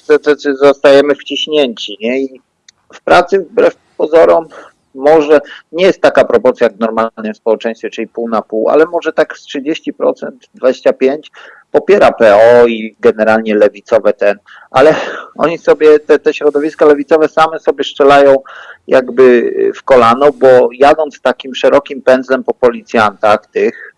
zostajemy wciśnięci, nie? I w pracy wbrew pozorom może nie jest taka proporcja jak w normalnym społeczeństwie, czyli pół na pół, ale może tak z 30%, 25% popiera PO i generalnie lewicowe ten, ale oni sobie, te, te środowiska lewicowe same sobie strzelają jakby w kolano, bo jadąc takim szerokim pędzlem po policjantach tych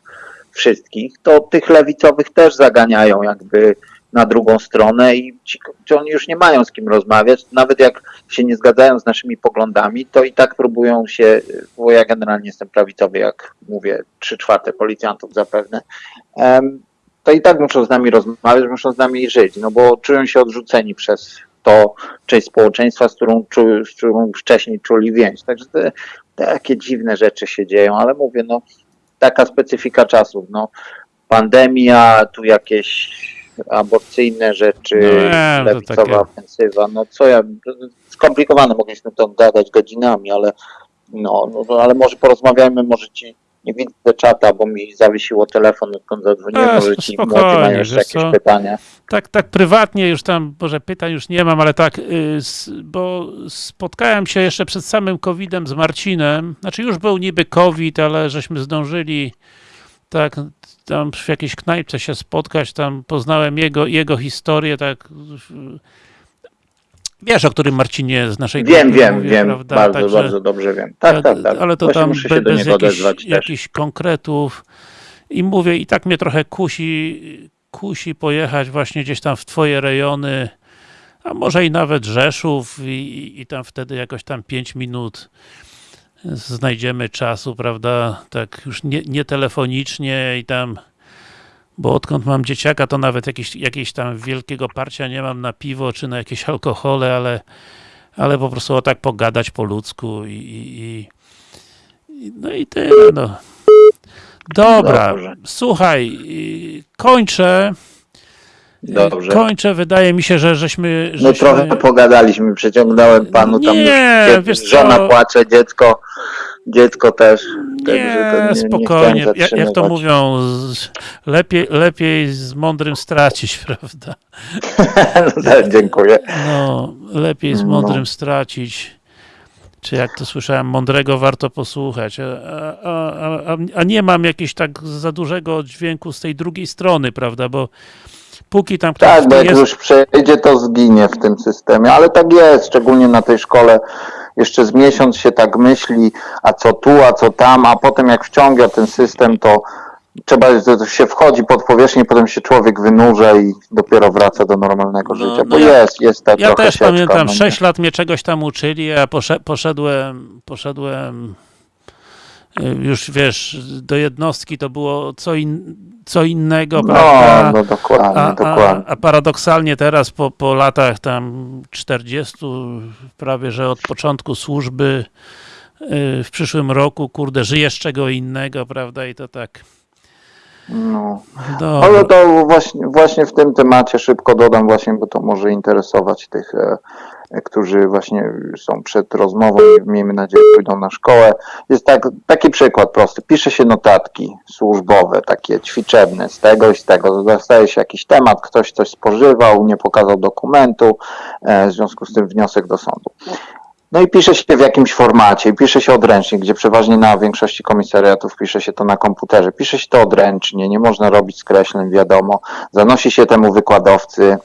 wszystkich, to tych lewicowych też zaganiają jakby na drugą stronę i ci, oni już nie mają z kim rozmawiać, nawet jak się nie zgadzają z naszymi poglądami, to i tak próbują się, bo ja generalnie jestem prawicowy, jak mówię, trzy czwarte policjantów zapewne, to i tak muszą z nami rozmawiać, muszą z nami żyć, no bo czują się odrzuceni przez to część społeczeństwa, z którą, czu, z którą wcześniej czuli więź. Także te, takie dziwne rzeczy się dzieją, ale mówię, no taka specyfika czasów. No, pandemia, tu jakieś aborcyjne rzeczy, No to lewicowa takie- ofensywa. No co ja, skomplikowane mogliśmy to gadać godzinami, ale no, no, no ale może porozmawiajmy, może ci nie widzę czata, bo mi zawiesiło telefon, odkąd zadzwoniłem, może ci młodzi mają jeszcze jakieś co? pytania. Tak, tak prywatnie już tam, może pytań już nie mam, ale tak, y, bo spotkałem się jeszcze przed samym COVID-em z Marcinem, znaczy już był niby COVID, ale żeśmy zdążyli tak, tam w jakiejś knajpce się spotkać, tam poznałem jego, jego historię, tak, wiesz, o którym Marcinie z naszej Wiem, wiem, mówię, wiem, prawda? bardzo, Także- bardzo dobrze wiem. Tak, tak, tak. Ale to Właśnie tam muszę się do niego jakichś konkretów i mówię, i tak mnie trochę kusi, kusi pojechać właśnie gdzieś tam w twoje rejony, a może i nawet Rzeszów i, i tam wtedy jakoś tam 5 minut znajdziemy czasu, prawda, tak już nie, nie telefonicznie i tam bo odkąd mam dzieciaka, to nawet jakieś, jakieś tam wielkiego parcia nie mam na piwo, czy na jakieś alkohole, ale, ale po prostu o tak pogadać po ludzku i, i, i no i tyle, no. Dobra, Dobrze. słuchaj, kończę. Dobrze. Kończę, wydaje mi się, że żeśmy... No żeśmy... trochę pogadaliśmy, przeciągnąłem panu tam Nie, wiesz żona co? płacze, dziecko, dziecko też. Nie, nie spokojnie. chciałem jak, jak to mówią, lepiej, lepiej z mądrym stracić, prawda? No tak, Dziękuję. No, lepiej z No. mądrym stracić. Czy jak to słyszałem, mądrego warto posłuchać. A, a, a, a nie mam jakiegoś tak za dużego dźwięku z tej drugiej strony, prawda? Bo póki tam ktoś Tak, bo jak jest, już przejdzie, to zginie w tym systemie, ale tak jest, szczególnie na tej szkole. Jeszcze z miesiąc się tak myśli, a co tu, a co tam, a potem jak wciąga ten system, to trzeba, to się wchodzi pod powierzchnię, potem się człowiek wynurza i dopiero wraca do normalnego No, życia, no bo ja- jest, jest ta Ja też sieczka, pamiętam, no nie? 6 lat mnie czegoś tam uczyli, a posze- poszedłem, poszedłem y, już wiesz, do jednostki to było co, in, co innego, No, prawda? no dokładnie, A, dokładnie. a paradoksalnie teraz po, po latach tam 40, prawie że od początku służby y, w przyszłym roku, kurde, żyjesz czego innego, prawda? I to tak. No. Dobra. Ale to właśnie, właśnie w tym temacie szybko dodam właśnie, bo to może interesować tych, e, którzy właśnie są przed rozmową i miejmy nadzieję pójdą na szkołę. Jest tak, taki przykład prosty. Pisze się notatki służbowe, takie ćwiczebne z tego i z tego. Dostaje się jakiś temat, ktoś coś spożywał, nie pokazał dokumentu, e, w związku z tym wniosek do sądu. No i pisze się w jakimś formacie, pisze się odręcznie, gdzie przeważnie na większości komisariatów pisze się to na komputerze. Pisze się to odręcznie, nie można robić skreśleń, wiadomo. Zanosi się temu wykładowcy.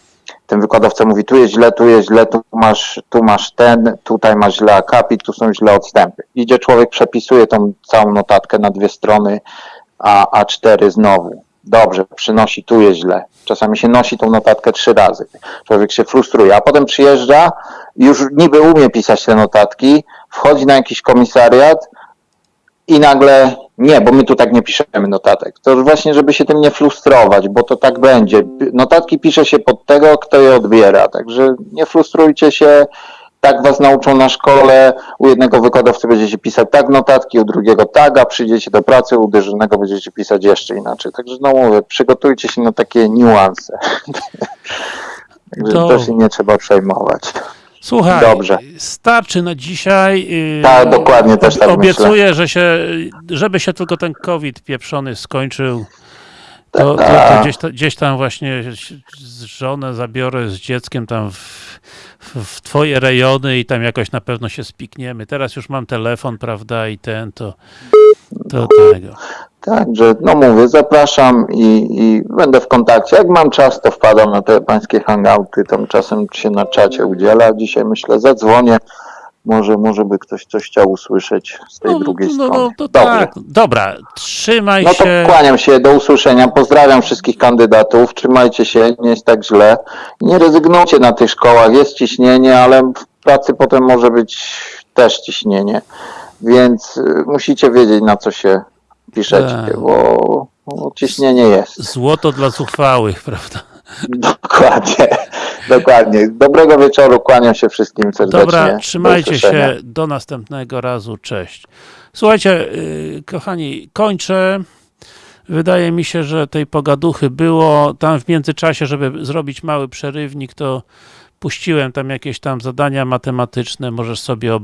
Ten wykładowca mówi, tu jest źle, tu jest źle, tu masz, tu masz ten, tutaj masz źle akapit, tu są źle odstępy. Idzie człowiek, przepisuje tą całą notatkę na dwie strony, a A4 znowu. Dobrze, przynosi, tu jest źle. Czasami się nosi tą notatkę trzy razy. Człowiek się frustruje, a potem przyjeżdża już niby umie pisać te notatki, wchodzi na jakiś komisariat i nagle nie, bo my tu tak nie piszemy notatek. To właśnie, żeby się tym nie frustrować, bo to tak będzie. Notatki pisze się pod tego, kto je odbiera, także nie frustrujcie się. Tak was nauczą na szkole, u jednego wykładowcy będziecie pisać tak notatki, u drugiego tak, a przyjdziecie do pracy, u dyżurnego będziecie pisać jeszcze inaczej. Także no mówię, przygotujcie się na takie niuanse. Także to się nie trzeba przejmować. Słuchaj, Dobrze. starczy na dzisiaj. Yy, Tak, dokładnie, też tak Obiecuję, że się, żeby się tylko ten COVID pieprzony skończył, to, to, to Tak. gdzieś, gdzieś tam właśnie żonę zabiorę z dzieckiem tam w, w, w twoje rejony i tam jakoś na pewno się spikniemy. Teraz już mam telefon, prawda, i ten, to, to tego. Także, no mówię, zapraszam i, i będę w kontakcie. Jak mam czas, to wpadam na te pańskie hangouty, tam czasem się na czacie udziela. Dzisiaj myślę, zadzwonię. Może, może by ktoś coś chciał usłyszeć z tej drugiej no, strony. no, to Dobrze. tak. Dobra, trzymaj No to się. kłaniam się, do usłyszenia. Pozdrawiam wszystkich kandydatów. Trzymajcie się, nie jest tak źle. Nie rezygnujcie na tych szkołach. Jest ciśnienie, ale w pracy potem może być też ciśnienie. Więc y, musicie wiedzieć, na co się piszecie, Tak. bo, bo ciśnienie jest. Złoto dla zuchwałych, prawda? Dokładnie. Dokładnie. Dobrego wieczoru, kłaniam się wszystkim serdecznie. Dobra, Do trzymajcie się, do następnego razu, cześć. Słuchajcie, yy, kochani, kończę. Wydaje mi się, że tej pogaduchy było. Tam w międzyczasie, żeby zrobić mały przerywnik, to puściłem tam jakieś tam zadania matematyczne, możesz sobie ob-